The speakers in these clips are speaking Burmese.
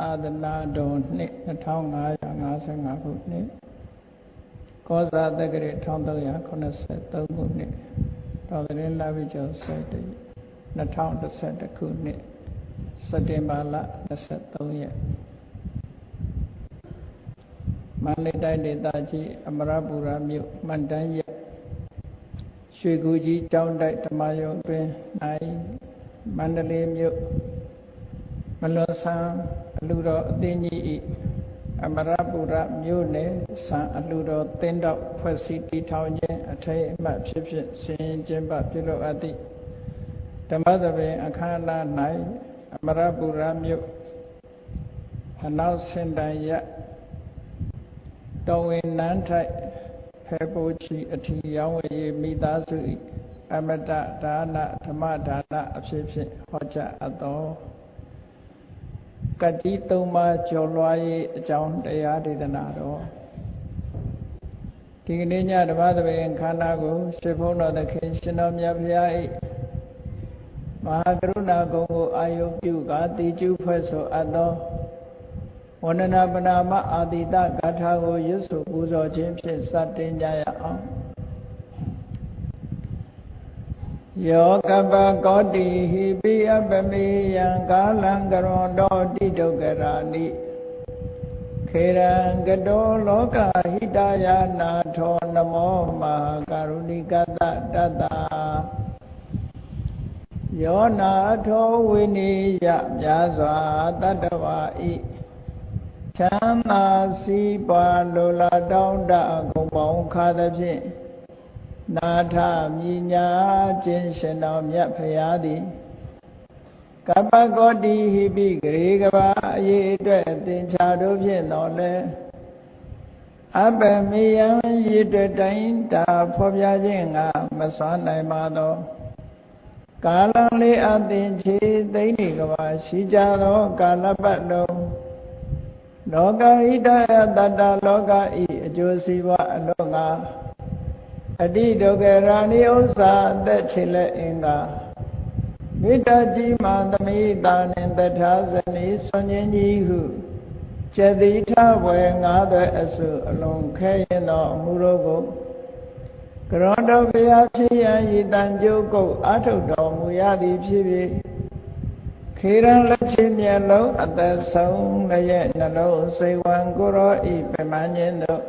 အာသနာတော်နှစ်2555ခုနှစ်ကောဇာတက္ကရာ1383ခုနှစ်တော်သတင်းလာပြီကျော်7တ2011ခုနှစ်စက်တင်ဘာလ23ရက်မန္တလေးတိုင်းဒေသကြီးအမရပူရမြို့မန္တန်ရက်ရွှေကူကြီးကျောင်းတိုက်ဓမ္မယုံတွင်၌မန္တလေးမြို့မလွန်ဆန်းအ လူတော်အသိကြီးဤအမရပူရမြို့နယ်ဆန်းအလူတော်တင်းတော့ဖွဲ့စည်းတည်ထောင်ခြင်းအထိတ်အမှတ်ဖြစ်ဖြစ်ဆင်ကျင်းပပြုလုပ်အပ်သည့်ဓမ္မသဘင်အခမ်းအနား၌အမရပူရမြို့အနောက်စင်တန်ရတော်ဝင်နန်းထိုက်ဖေပိုချီအထီရောင်းဝယ်ရေးမိသားစု၏အမတဒါနဓမ္မဒါနအဖြစ်ဖြင့်ဟောကြားအပ်သော ကတိသုံးပါးကျော်လွှားရေးအကြောင်းတရားဒေသနာတော်ဒီကနေ့ညဓမ္မသဘင်ခန္ဓာကိုရှင်ဘုန်းတော်သခင်ရှင်တော်မြတ်ဖရာ၏မဟာကရုဏာကုံကိုအာယုပြုကာတိကျုဖွဲ့ဆိုအပ်သောဝန္ဒနာပနာမအာတိတဂါထာကိုရွတ်ဆိုပူဇော်ခြင်းဖြင့်စတင်ကြရအောင် ယောကပကောတိဟိပိအပမေယံကာလံကရွန်တော်တိဒုက္ခရာနိခေရံကတောလောကဟိတယာနာထောနမောမဟာကရုဏိကတတတ္တာယောနာထောဝိနိယမြာစွာတတ္တဝါဤချမ်းသာစီးပွားလိုလားတောင်းတအကုန်ပေါင်းခါသဖြင့် နာထမြညာခြင်းရှင်တော်မြတ်ဖရာသည်ကပ္ပကောတိဟိပိဂရေကဘာအရေးအတွက်သင်္ချာတို့ဖြင့်တော်လဲအပမေယံရည်တွေ့တိုင်းတာဖော်ပြခြင်းကမစွမ်းနိုင်ပါသောကာလလေးအသင်ချေသိမ့်နေကဘာရှိကြသောကာလပတ်လုံးလောကဣဒယတတ္တလောကဤအကျိုးစီးပွားအလုံးငါ အတိဒုက္ခရာဏိဥစ္စာအသက်ချေလက်အင်္ဂါမိတ္တကြီးမာသမိတာနှင့်တထာဇနီဆွန်ခြင်းကြီးဟုကျတိထဝေငါးသွဲအစုအလုံးခဲရင်သောအမှုတို့ကိုကရောတော်ဘုရားဖြစ်ရန်ဤတန်ကြိုးကုတ်အာထုတ်တော်မူရသည်ဖြစ်ဖြစ်ခေရန်လက်ချမျက်လုံးအသက်ဆုံးလည်းနှလုံးစိတ်ဝံကိုရောဤပမန်းခြင်းတို့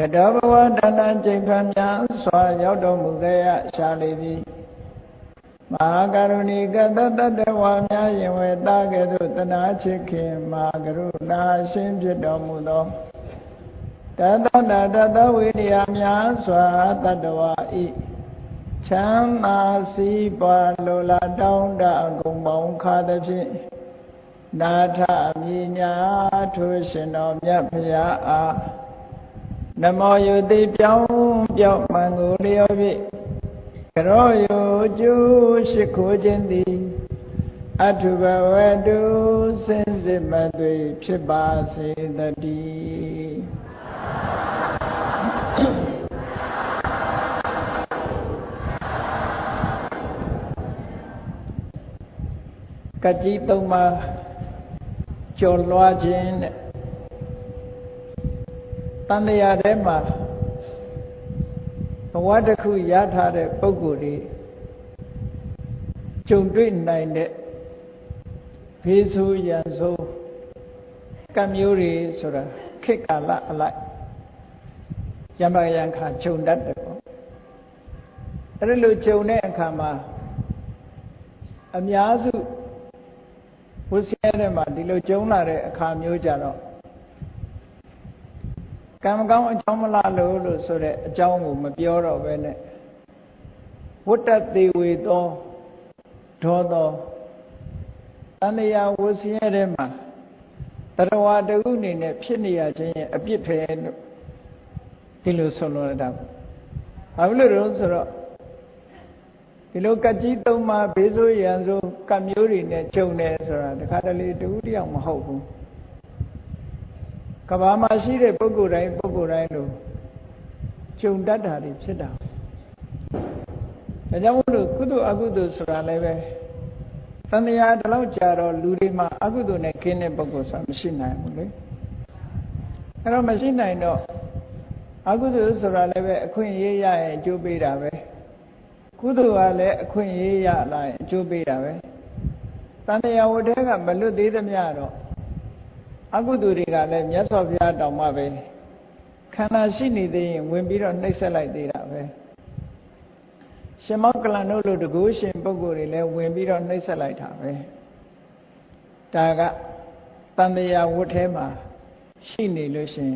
ကတောဘဝတဏ္ဍကျိန်ဖန်များစွာရောက်တော်မူခဲ့ရရှာလေပြီမဟာကရုဏီကတတတဝါများယင်ဝေတာကဲ့သို့တနာချစ်ခင်မဟာကရုဏာရှင်ဖြစ်တော်မူသောတတတတတဝိရိယများစွာတတဝါဤချမ်းသာစီးပွားလိုလားတောင်းတအကုန်ပေါင်းခါသဖြင့်နာထမြညာထိုရှင်တော်မြတ်ဖရာအား နမောယုတိပြောင်းပြောင်းမှန်ကိုလျော်ဖြင့်ကရောယုကျူးရှိခိုးခြင်းသည်အထုဘဝတုစင်စစ်မသွေဖြစ်ပါစေတည်းကကြီးသုံးပါကျော်လွှားခြင်းတဲ့ တန်လျာထဲမှာဘဝတစ်ခုရထားတဲ့ပုံကိုယ်လေးကြုံတွေ့နိုင်တဲ့ဖေးဆိုးရန်ဆိုးကံမျိုးတွေဆိုတာခေတ်ကာလအလိုက်ယမယံခါခြုံတတ်တယ်ပေါ့အဲ့လိုခြုံတဲ့အခါမှာအများစုဝဆရာထဲမှာဒီလိုကျုံလာတဲ့အခါမျိုးကြတော့ ကံမကောင်းအကြောင်းမလားလို့လို့ဆိုတဲ့အကြောင်းကိုမပြောတော့ပဲနဲ့ဝတ္တသေးဝေသောဒေါသောတဏှာဝဆင်းရဲထဲမှာတရဝတခုအနေနဲ့ဖြစ်နေရခြင်းရဲ့အပြစ်ပဲလို့ဒီလိုဆိုလိုရတာဘာလို့လဲဆိုတော့ဒီလိုကကြီးသုံးပါးဘေးဆိုးရန်ဆိုကမျိုးတွေနဲ့ကြုံတယ်ဆိုတာတခါတလေတူတယောက်မဟုတ်ဘူး ကဘာမှာရှိတဲ့ပုဂ္ဂိုလ်တိုင်းပုဂ္ဂိုလ်တိုင်းလို့ကြုံတတ်တာတွေဖြစ်တာဒါကြောင့်မို့လို့ကုသိုလ်အကုသိုလ်ဆိုတာလည်းပဲတန်တရားဒီလောက်ကြာတော့လူတွေမှာအကုသိုလ်နဲ့ခင်းတဲ့ပုဂ္ဂိုလ်ဆိုတာမရှိနိုင်ဘူးလေအဲ့တော့မရှိနိုင်တော့အကုသိုလ်ဆိုတာလည်းပဲအခွင့်အရေးရရင်အကျိုးပေးတာပဲကုသိုလ်ကလည်းအခွင့်အရေးရလာရင်အကျိုးပေးတာပဲတန်တရားဝတ္ထဲကမလွတ်သေးသမျှတော့ အကုသိုလ်တွေကလည်းမြတ်စွာဘုရားတောင်မှပဲခန္ဓာရှိနေသေးရင်ဝင်ပြီးတော့နှိပ်စက်လိုက်သေးတာပဲရှင်မောကလန်တို့လိုတကူရှင်ပုဂ္ဂိုလ်တွေလည်းဝင်ပြီးတော့နှိပ်စက်လိုက်တာပဲဒါကတန်တရားဝတ်ထဲမှာရှိနေလို့ရှင်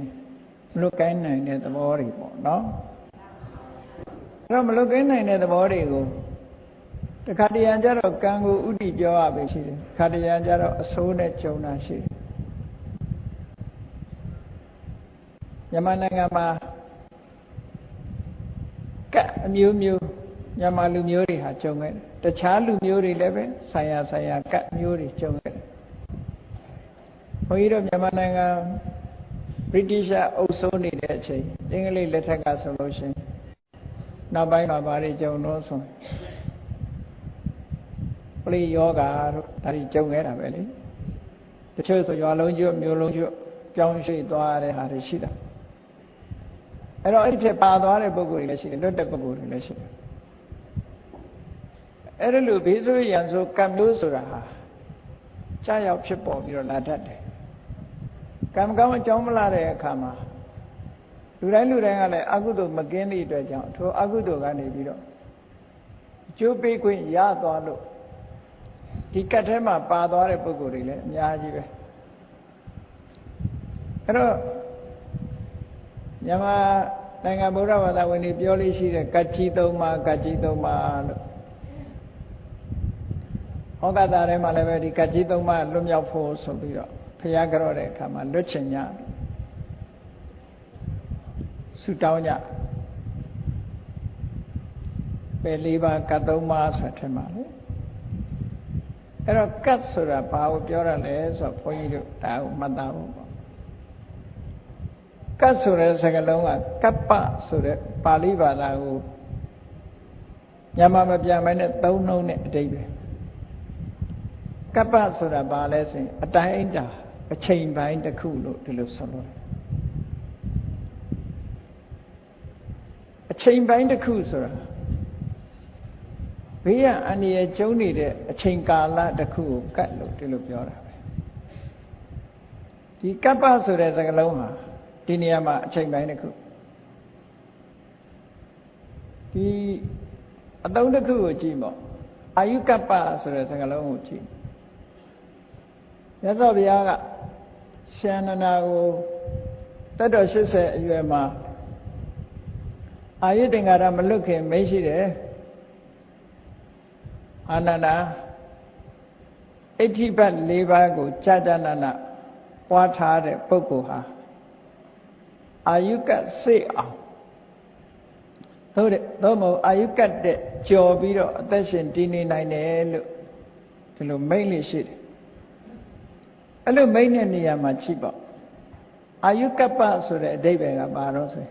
မလွတ်ကိုင်းနိုင်တဲ့သဘောတွေပေါ့နော်အဲ့တော့မလွတ်ကိုင်းနိုင်တဲ့သဘောတွေကိုတခါတရံကျတော့ကံကိုဥတည်ပြောရပဲရှိတယ်ခါတရံကျတော့အဆိုးနဲ့ကြုံတာရှိတယ် မြန်မာနိုင်ငံမှာကတ်အမျိုးမျိုးမြန်မာလူမျိုးတွေဟာကြုံခဲ့တယ်တခြားလူမျိုးတွေလည်းပဲဆိုင်ရာဆိုင်ရာကတ်မျိုးတွေကြုံခဲ့တယ်ဘုန်းကြီးတို့မြန်မာနိုင်ငံဗြိတိရှအုပ်စိုးနေတဲ့အချိန်အင်္ဂလိပ်လက်ထက်ကဆိုလို့ရှိရင်နောက်ပိုင်းမှာဘာတွေကြုံတော့ဆိုပလိယောဂါတို့ဒါတွေကြုံခဲ့တာပဲလေတချို့ဆိုရွာလုံးကျွတ်မြို့လုံးကျွတ်ပြောင်းရွှေ့သွားရတဲ့ဟာတွေရှိတာ အဲ့တော့အဲ့ဒီဖြစ်ပါသွားတဲ့ပုဂ္ဂိုလ်တွေလည်းရှိတယ်လွတ်တဲ့ပုဂ္ဂိုလ်တွေလည်းရှိတယ်အဲ့ဒါလို့ဘေးဆိုးရန်ဆိုကံလို့ဆိုတာဟာကြာရောက်ဖြစ်ပေါ်ပြီးတော့လာတတ်တယ်ကံကောင်းအကြောင်းမလာတဲ့အခါမှာလူတိုင်းလူတိုင်းကလည်းအကုသိုလ်မကင်းသည့်အတွက်ကြောင့်ထိုအကုသိုလ်ကနေပြီးတော့အကျိုးပေးခွင့်ရသွားလို့ဒီကတ်ထဲမှာပါသွားတဲ့ပုဂ္ဂိုလ်တွေလည်းအများကြီးပဲအဲ့တော့ မြန်မာနိုင်ငံဗုဒ္ဓဘာသာဝင်တွေပြောလို့ရှိတဲ့ကတ်ကြီးသုံးပါးကတ်ကြီးသုံးပါးလို့ဟောကတာထဲမှာလည်းပဲဒီကတ်ကြီးသုံးပါးလွတ်မြောက်ဖို့ဆိုပြီးတော့ဖျားကြော့တဲ့အခါမှာလွတ်ချင်ကြဆူတောင်းကြပဲလေးပါးကတ်သုံးပါးဆိုတဲ့မှာလေအဲ့တော့ကတ်ဆိုတာဘာကိုပြောရလဲဆိုတော့ဘုန်းကြီးတို့ဒါကိုမှတ်သားဖို့ပေါ့ ကတ်ဆိုတဲ့စကားလုံးကကပ္ပဆိုတဲ့ပါဠိဘာသာကိုညမမပြန်မဲနဲ့သုံးနှုံးတဲ့အတိတ်ပဲကပ္ပဆိုတာဘာလဲဆိုရင်အတိုင်းအတာအချိန်ပိုင်းတစ်ခုလို့ဒီလိုဆိုလို့အချိန်ပိုင်းတစ်ခုဆိုတာဘေးရန်အန္တရာယ်ကျုံနေတဲ့အချိန်ကာလတစ်ခုကိုကတ်လို့ဒီလိုပြောတာပဲဒီကပ္ပဆိုတဲ့စကားလုံးဟာ ဒီနေရာမှာအချိန်ပိုင်းတစ်ခုဒီအသုံးတစ်ခုကိုကြည့်ပေါ့အာယုကပ္ပဆိုတဲ့စကားလုံးကိုကြည့်မြတ်စွာဘုရားကရှန္ဒနာကိုတတ်တော်80အရွယ်မှာအာယုတင်္ကာရမလွတ်ခင်မရှိတယ်အာနန္ဒာအဋ္ဌိဘတ်၄ပါးကိုကြာကြာနာနာပွားထားတဲ့ပုဂ္ဂိုလ်ဟာ အာယုကစိတ်အောင်သို့တဲ့သို့မဟုတ်အာယုကတဲ့ကြော်ပြီးတော့အသက်ရှင်တည်နေနိုင်တယ်လို့ဒီလိုမိတ်လေးရှိတယ်အဲ့လိုမိတ်တဲ့နေရာမှာချိပေါ့အာယုကပ္ပဆိုတဲ့အဓိပ္ပာယ်ကဘာတော့ဆို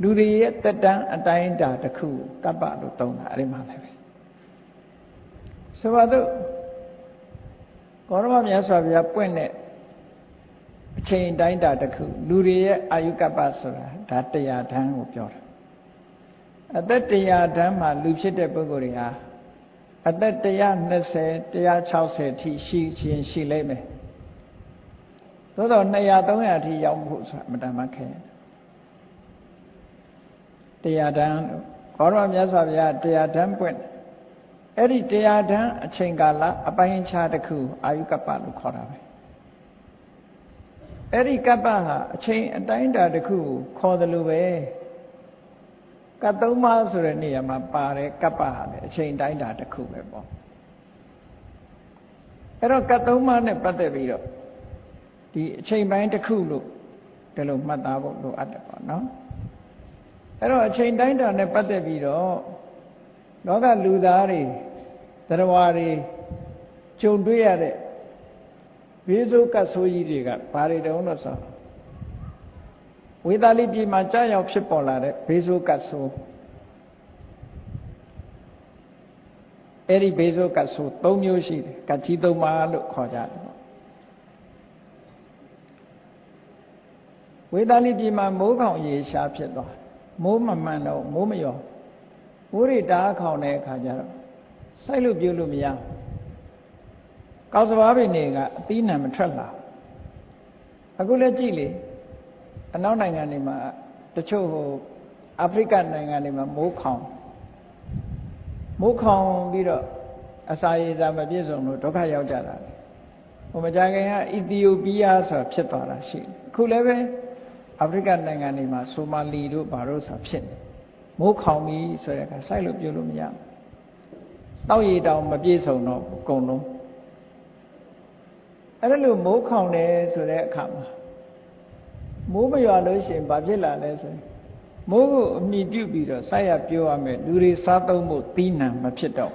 လူတွေရဲ့တက်တန်းအတိုင်းတာတစ်ခုကပ္ပလို့သုံးတာအဲ့ဒီမှာလည်းပဲဆိုပါတော့ကောရမမြတ်စွာဘုရားပွင့်တဲ့ အချိန်တိုင်းတာတစ်ခုလူတွေရဲ့အာယုကပ္ပဆိုတာဒါတရားဓာန်ကိုပြောတာအသက်တရားဓာန်မှာလူဖြစ်တဲ့ပုဂ္ဂိုလ်တွေဟာအသက်120 160ထိရှိခြင်းရှိလိမ့်မယ်သို့တော့200 300အထိရောက်ဖို့ဆိုတာအမှန်တမ်းခဲတရားဓာန်ကောရမမြတ်စွာဘုရားတရားဓာန်ပွင့်အဲ့ဒီတရားဓာန်အချိန်ကာလအပိုင်းခြားတစ်ခုအာယုကပ္ပလို့ခေါ်တာပဲ အဲ့ဒီကပ္ပဟာအချိန်အတိုင်းတာတစ်ခုကိုခေါ်တယ်လို့ပဲကတ်သုံးပါးဆိုတဲ့နေရာမှာပါတဲ့ကပ္ပဟာလည်းအချိန်တိုင်းတာတစ်ခုပဲပေါ့အဲ့တော့ကတ်သုံးပါးနဲ့ပတ်သက်ပြီးတော့ဒီအချိန်ပိုင်းတစ်ခုလို့ဒီလိုမှတ်သားဖို့လိုအပ်တယ်ပေါ့နော်အဲ့တော့အချိန်တိုင်းတာနဲ့ပတ်သက်ပြီးတော့လောကလူသားတွေတရားတွေကြုံတွေ့ရတဲ့ ဘေးဆိုးကတ်ဆိုးကြီးတွေကဘာတွေတုံးလို့ဆိုဝေသာလိပြည်မှာကြာရောက်ဖြစ်ပေါ်လာတဲ့ဘေးဆိုးကတ်ဆိုးအဲ့ဒီဘေးဆိုကတ်ဆို၃မျိုးရှိတယ်ကတ်ကြီး၃ပါးလို့ခေါ်ကြတယ်ပေါ့ဝေဒာလိပြည်မှာမိုးခေါင်ရေရှားဖြစ်သွားမိုးမမှန်တော့မိုးမရောမိုးရိတားခေါင်တဲ့အခါကျတော့စိုက်လို့ပြုလို့မရ ကောက်စဘာပင်တွေကအသီးနှံမထွက်လာအခုလည်းကြည့်လေအနောက်နိုင်ငံတွေမှာတချို့ဟိုအာဖရိကနိုင်ငံတွေမှာမိုးခေါင်မိုးခေါင်ပြီးတော့အစာရေစာမပြည့်စုံလို့ဒုက္ခရောက်ကြတာဟိုမကြခင်ကအီသီယိုးပီးယားဆိုတာဖြစ်သွားတာရှိတယ်အခုလည်းပဲအာဖရိကနိုင်ငံတွေမှာဆိုမာလီတို့ဘာလို့ဆိုတာဖြစ်နေမိုးခေါင်ပြီဆိုတဲ့အခါစိုက်လို့ပြုလို့မရတောက်ရည်တောင်မပြည့်စုံတော့အကုန်လုံး အဲ့ဒါလို့မိုးခေါင်တယ်ဆိုတဲ့အခါမှာမိုးမရွာလို့ရှိရင်ဘာဖြစ်လာလဲဆိုရင်မိုးကိုအမိပြုတ်ပြီးတော့စိုက်ရပြောရမယ်လူတွေစားသုံးဖို့သီးနှံမဖြစ်တော့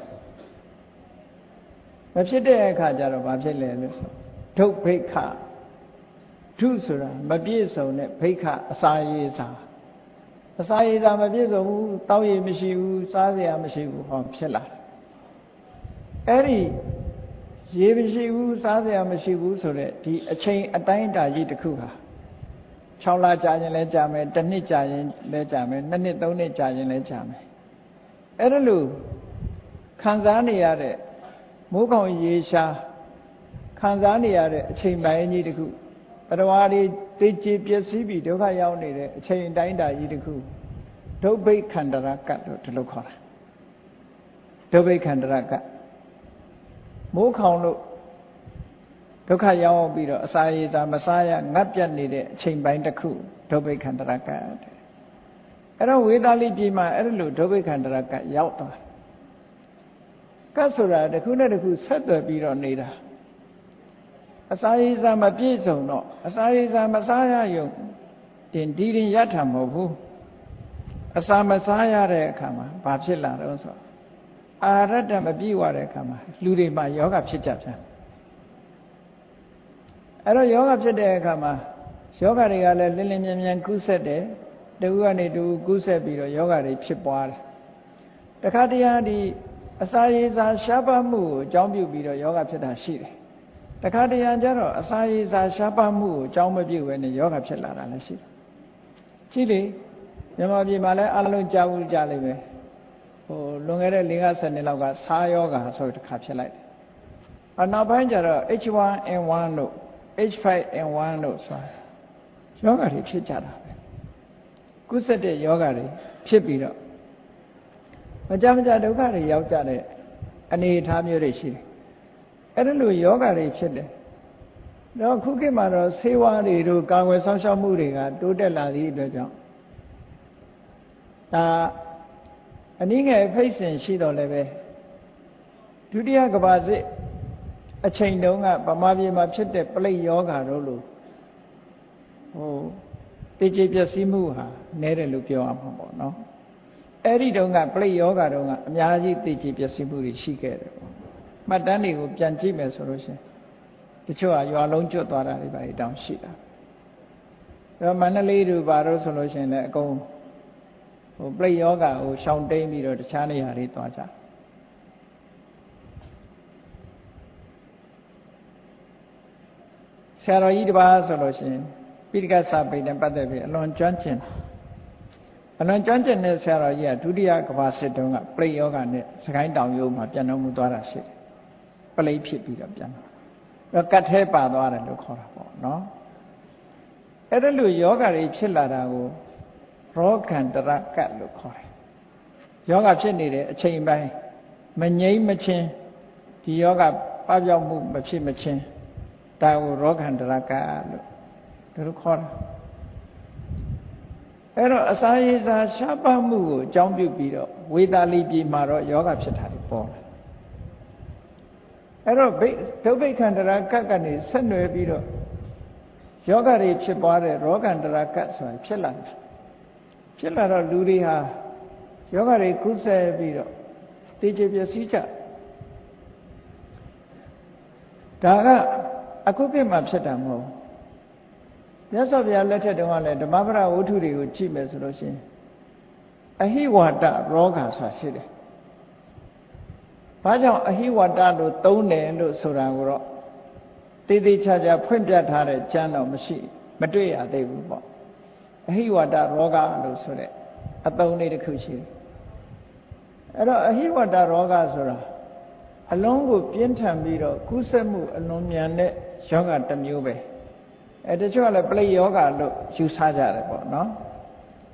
မဖြစ်တဲ့အခါကျတော့ဘာဖြစ်လဲလို့ဆိုဒုတ်ဘိခဒုဆိုတာမပြည့်စုံတဲ့ဘိခအစာရေစာအစာရေစာမပြည့်စုံဘူးတောက်ရည်မရှိဘူးစားစရာမရှိဘူးဟောဖြစ်လာအဲ့ဒီ ရေမရှိဘူးစားစရာမရှိဘူးဆိုတော့ဒီအချိန်အတိုင်းအတာကြီးတစ်ခုဟာ6လကြာရင်လည်းကြာမယ်တစ်နှစ်ကြာရင်လည်းကြာမယ်နှစ်နှစ်သုံးနှစ်ကြာရင်လည်းကြာမယ်အဲ့ဒါလို့ခံစားနေရတဲ့မိုးကောင်ရေရှားခံစားနေရတဲ့အချိန်ပိုင်းကြီးတစ်ခုတရားတွေသိချပျက်စီးပြီးဒုက္ခရောက်နေတဲ့အချိန်တိုင်းတာကြီးတစ်ခုဒုဗ္ဗိခန္တရကတ်လို့ဒီလိုခေါ်တာဒုဗ္ဗိခန္တရကတ် မိုးခေါင်လို့ဒုက္ခရောက်ပြီးတော့အစာရေစာမစားရငတ်ပြတ်နေတဲ့အချိန်ပိုင်းတစ်ခုဒုဗ္ဗိခန္တရကတ်အဲ့တော့ဝေဒာလိပြည်မှာအဲ့လိုဒုဗ္ဗိခန္တရကတ်ရောက်သွားကတ်ဆိုတာတစ်ခုနဲ့တစ်ခုဆက်သွယ်ပြီးတော့နေတာအစာရေစာမပြည့်စုံတော့အစာရေစာမစားရယုံတင်ဒီရင်ရထမဟုတ်ဘူးအစာမစားရတဲ့အခါမှာဘာဖြစ်လာတော့ဆို အာရတ္တမပြည့်ဝတဲ့အခါမှာလူတွေမှာယောဂဖြစ်ကြပြန်အဲ့တော့ယောဂဖြစ်တဲ့အခါမှာယောဂတွေကလည်းလင်းလင်းမြန်မြန်ကူးဆက်တယ်တဝူကနေတဝူကူးဆက်ပြီးတော့ယောဂတွေဖြစ်ပွားတယ်တခါတည်းဟာဒီအစာရေစာရှားပါမှုကိုအကြောင်းပြုပြီးတော့ယောဂဖြစ်တာရှိတယ်တခါတရံကျတော့အစာရည်စာရှားပါမှုကိုအကြောင်းမပြုတ်ပဲနဲ့ယောဂဖြစ်လာတာလည်းရှိတယ်။ကြည့်လေမြန်မာပြည်မှာလည်းအလုံးကြားဘူးကြားလိမ့်မယ်။ဟို လွန်ခဲ့တဲ့၄-၅နှစ်လောက်ကစားယောဂဆိုတခါဖြစ်လိုက်တယ်။အနောက်ပိုင်းကျတော့ H1N1 တို့ H5N1 တို့ဆိုတာယောဂတွေဖြစ်ကြတာပဲ။ကုသတဲ့ယောဂတွေဖြစ်ပြီးတော့မကြမကြဒုက္ခတွေရောက်ကြတဲ့အနေအထားမျိုးတွေရှိတယ်အဲ့ဒါလိုယောဂတွေဖြစ်တယ်တော့ခုခေတ်မှာတော့ဆေးဝါးတွေတို့ကာကွယ်ဆောင်ရှောက်မှုတွေကတိုးတက်လာသည့်အတွက်ကြောင့်ဒါ အနည်းငယ်ဖိတ်စင်ရှိတော့လည်းပဲဒုတိယကဘာစစ်အချိန်တုန်းကဗမာပြည်မှာဖြစ်တဲ့ပလိတ်ယောဂါတို့လို့ဟိုတေချေပျက်စီးမှုဟာနည်းတယ်လို့ပြောရမှာပေါ့နော်အဲ့ဒီတုန်းကပလိတ်ယောဂါတုန်းကအများကြီးတေချေပျက်စီးမှုတွေရှိခဲ့တယ်ပေါ့မှတ်တမ်းတွေကိုပြန်ကြည့်မယ်ဆိုလို့ရှိရင်တချို့ကရွာလုံးကျွတ်သွားတာတွေပါတောင်ရှိတာအဲတော့မန္တလေးတို့ဘာလို့ဆိုလို့ရှိရင်လည်းအကုန် ဟိုပြိယောဂကိုရှောင်တိန်ပြီးတော့တခြားနေရာတွေသွားကြဆရာတော်ကြီးတပါးဆိုလို့ရှိရင်ပိဋကစာပေနဲ့ပတ်သက်ပြီးအလွန်ကျွမ်းကျင်အလွန်ကျွမ်းကျင်တဲ့ဆရာတော်ကြီးကဒုတိယကမ္ဘာစစ်တုန်းကပြိယောဂနဲ့စကိုင်းတောင်ရိုးမှာပြန်တော်မူသွားတာရှိတယ်ပလိဖြစ်ပြီးတော့ပြန်တော့ကတ်သေးပါသွားတယ်လို့ခေါ်တာပေါ့နော်အဲ့ဒါလို့ယောဂတွေဖြစ်လာတာကို ရောဂန္တရကတ်လို့ခေါ်တယ်ယောဂဖြစ်နေတဲ့အချိန်ပိုင်းမငြိမ့်မချင်းဒီယောဂပပျောက်မှုမဖြစ်မချင်းဒါကိုရောဂန္တရကတ်လို့ဒါလိုခေါ်တာအဲ့တော့အစာရေစာရှားပါမှုကိုအကြောင်းပြုပြီးတော့ဝေသာလီပြည်မှာတော့ယောဂဖြစ်တာတွေပေါ်လာအဲ့တော့ဘိဒုဗိခန္တရာကတ်ကနေဆက်နွယ်ပြီးတော့ယောဂတွေဖြစ်ပွားတဲ့ရောဂန္တရာကတ်ဆိုတာဖြစ်လာတယ် ဖြစ်လာတော့လူတွေဟာယောဂတွေကုသပြီးတော့တေချေပျက်စီးကြဒါကအခုခေတ်မှာဖြစ်တာမဟုတ်မြတ်စွာဘုရားလက်ထက်တုန်းကလည်းဓမ္မပဒဝတ္ထုတွေကိုကြည့်မယ်ဆိုလို့ရှိရင်အဟိဝါဒရောဂါဆိုတာရှိတယ်ဘာကြောင့်အဟိဝတ္တလို့သုံးတယ်လို့ဆိုတာကိုတော့တေးသေးချာချာဖွင့်ပြထားတဲ့ကျမ်းတော့မရှိ မတွေ့ရသေးဘူးပေါ့ အဟိဝတ္တရောဂလို့ဆိုတဲ့အသုံးလေးတစ်ခုရှိတယ်အဲ့တော့အဟိဝတ္တရောဂဆိုတာအလုံးကိုပြင်းထန်ပြီးတော့ကူးစက်မှုအလွန်မြန်တဲ့ယောဂတစ်မျိုးပဲအဲတချို့ကလည်းပလိယောဂလို့ယူဆကြတယ်ပေါ့နော်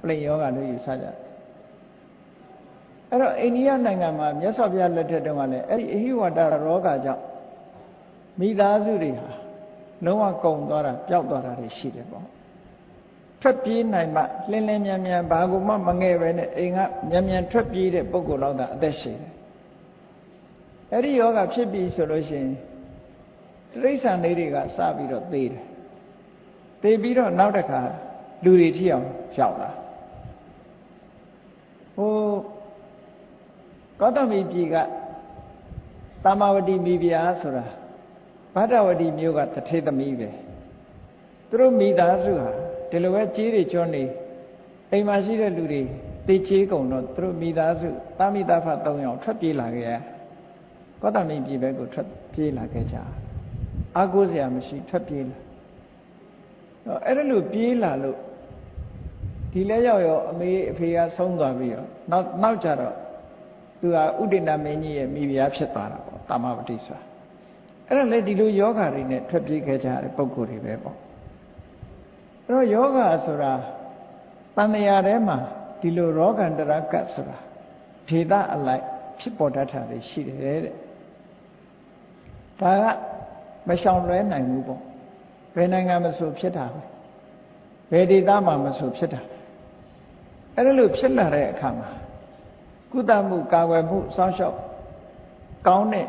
ပလိယောဂလို့ယူဆကြတယ်အဲ့တော့အိန္ဒိယနိုင်ငံမှာမြတ်စွာဘုရားလက်ထက်တုန်းကလည်းအဲ့ဒီအဟိဝတ္တရောဂါကြောင့်မိသားစုတွေဟာလုံးဝကုန်သွားတာပျောက်သွားတာတွေရှိတယ်ပေါ့ ထွက်ပြေးနိုင်မှလင်းလင်းမြန်မြန်ဘာကူမှမငဲ့ပဲနဲ့အိမ်ကမြန်မြန်ထွက်ပြေးတဲ့ပုဂ္ဂိုလ်တော့အသက်ရှင်တယ်အဲ့ဒီယောဂဖြစ်ပြီဆိုလို့ရှိရင်တိရစ္ဆာန်လေးတွေကစပြီးတော့သေတယ်သေပြီးတော့နောက်တစ်ခါလူတွေထိအောင်ရောက်လာဟိုကောသမီပြည်ကတမဝတိမိဖုရားဆိုတာဗဒ္ဒဝတိမြို့ကတထေသမီးပဲသူတို့မိသားစုဟာ ဒီလိုပဲကြီးတွေကျွန်းနေအိမ်မှာရှိတဲ့လူတွေတေချေးကုန်တော့သူတို့မိသားစုတာမိသားဖ၃ယောက်ထွက်ပြေးလာခဲ့ရကောသမီပြည်ဘက်ကိုထွက်ပြေးလာခဲ့ကြအာကိုးစရာမရှိထွက်ပြေးလာအဲ့ဒါလို့ပြေးလာလို့ဒီလဲရောက်ရောအမေအဖေကဆုံးသွားပြီးတော့နောက်နောက်ကြတော့သူကဥဒိဏမင်းကြီးရဲ့မိဖုရားဖြစ်သွားတာပေါ့တာမပတိဆိုတာအဲ့ဒါလေဒီလိုယောဂါတွေနဲ့ထွက်ပြေးခဲ့ကြတဲ့ပုံကိုယ်တွေပဲပေါ့အဲ့ တော့ယောဂါဆိုတာတန်မြာထဲမှာဒီလိုရောဂန္တရကတ်ဆိုတာဖြေဒအလိုက်ဖြစ်ပေါ်တတ်တာတွေရှိတယ်တဲ့ဒါကမရှောင်လွဲနိုင်ဘူးပေါ့ဘယ်နိုင်ငံမဆိုဖြစ်တာပဲဘယ်ဒေသမှာမဆိုဖြစ်တာအဲ့ဒါလို့ဖြစ်လာတဲ့အခါမှာကုသမှုကာကွယ်မှုစောင့်ရှောက်ကောင်းတဲ့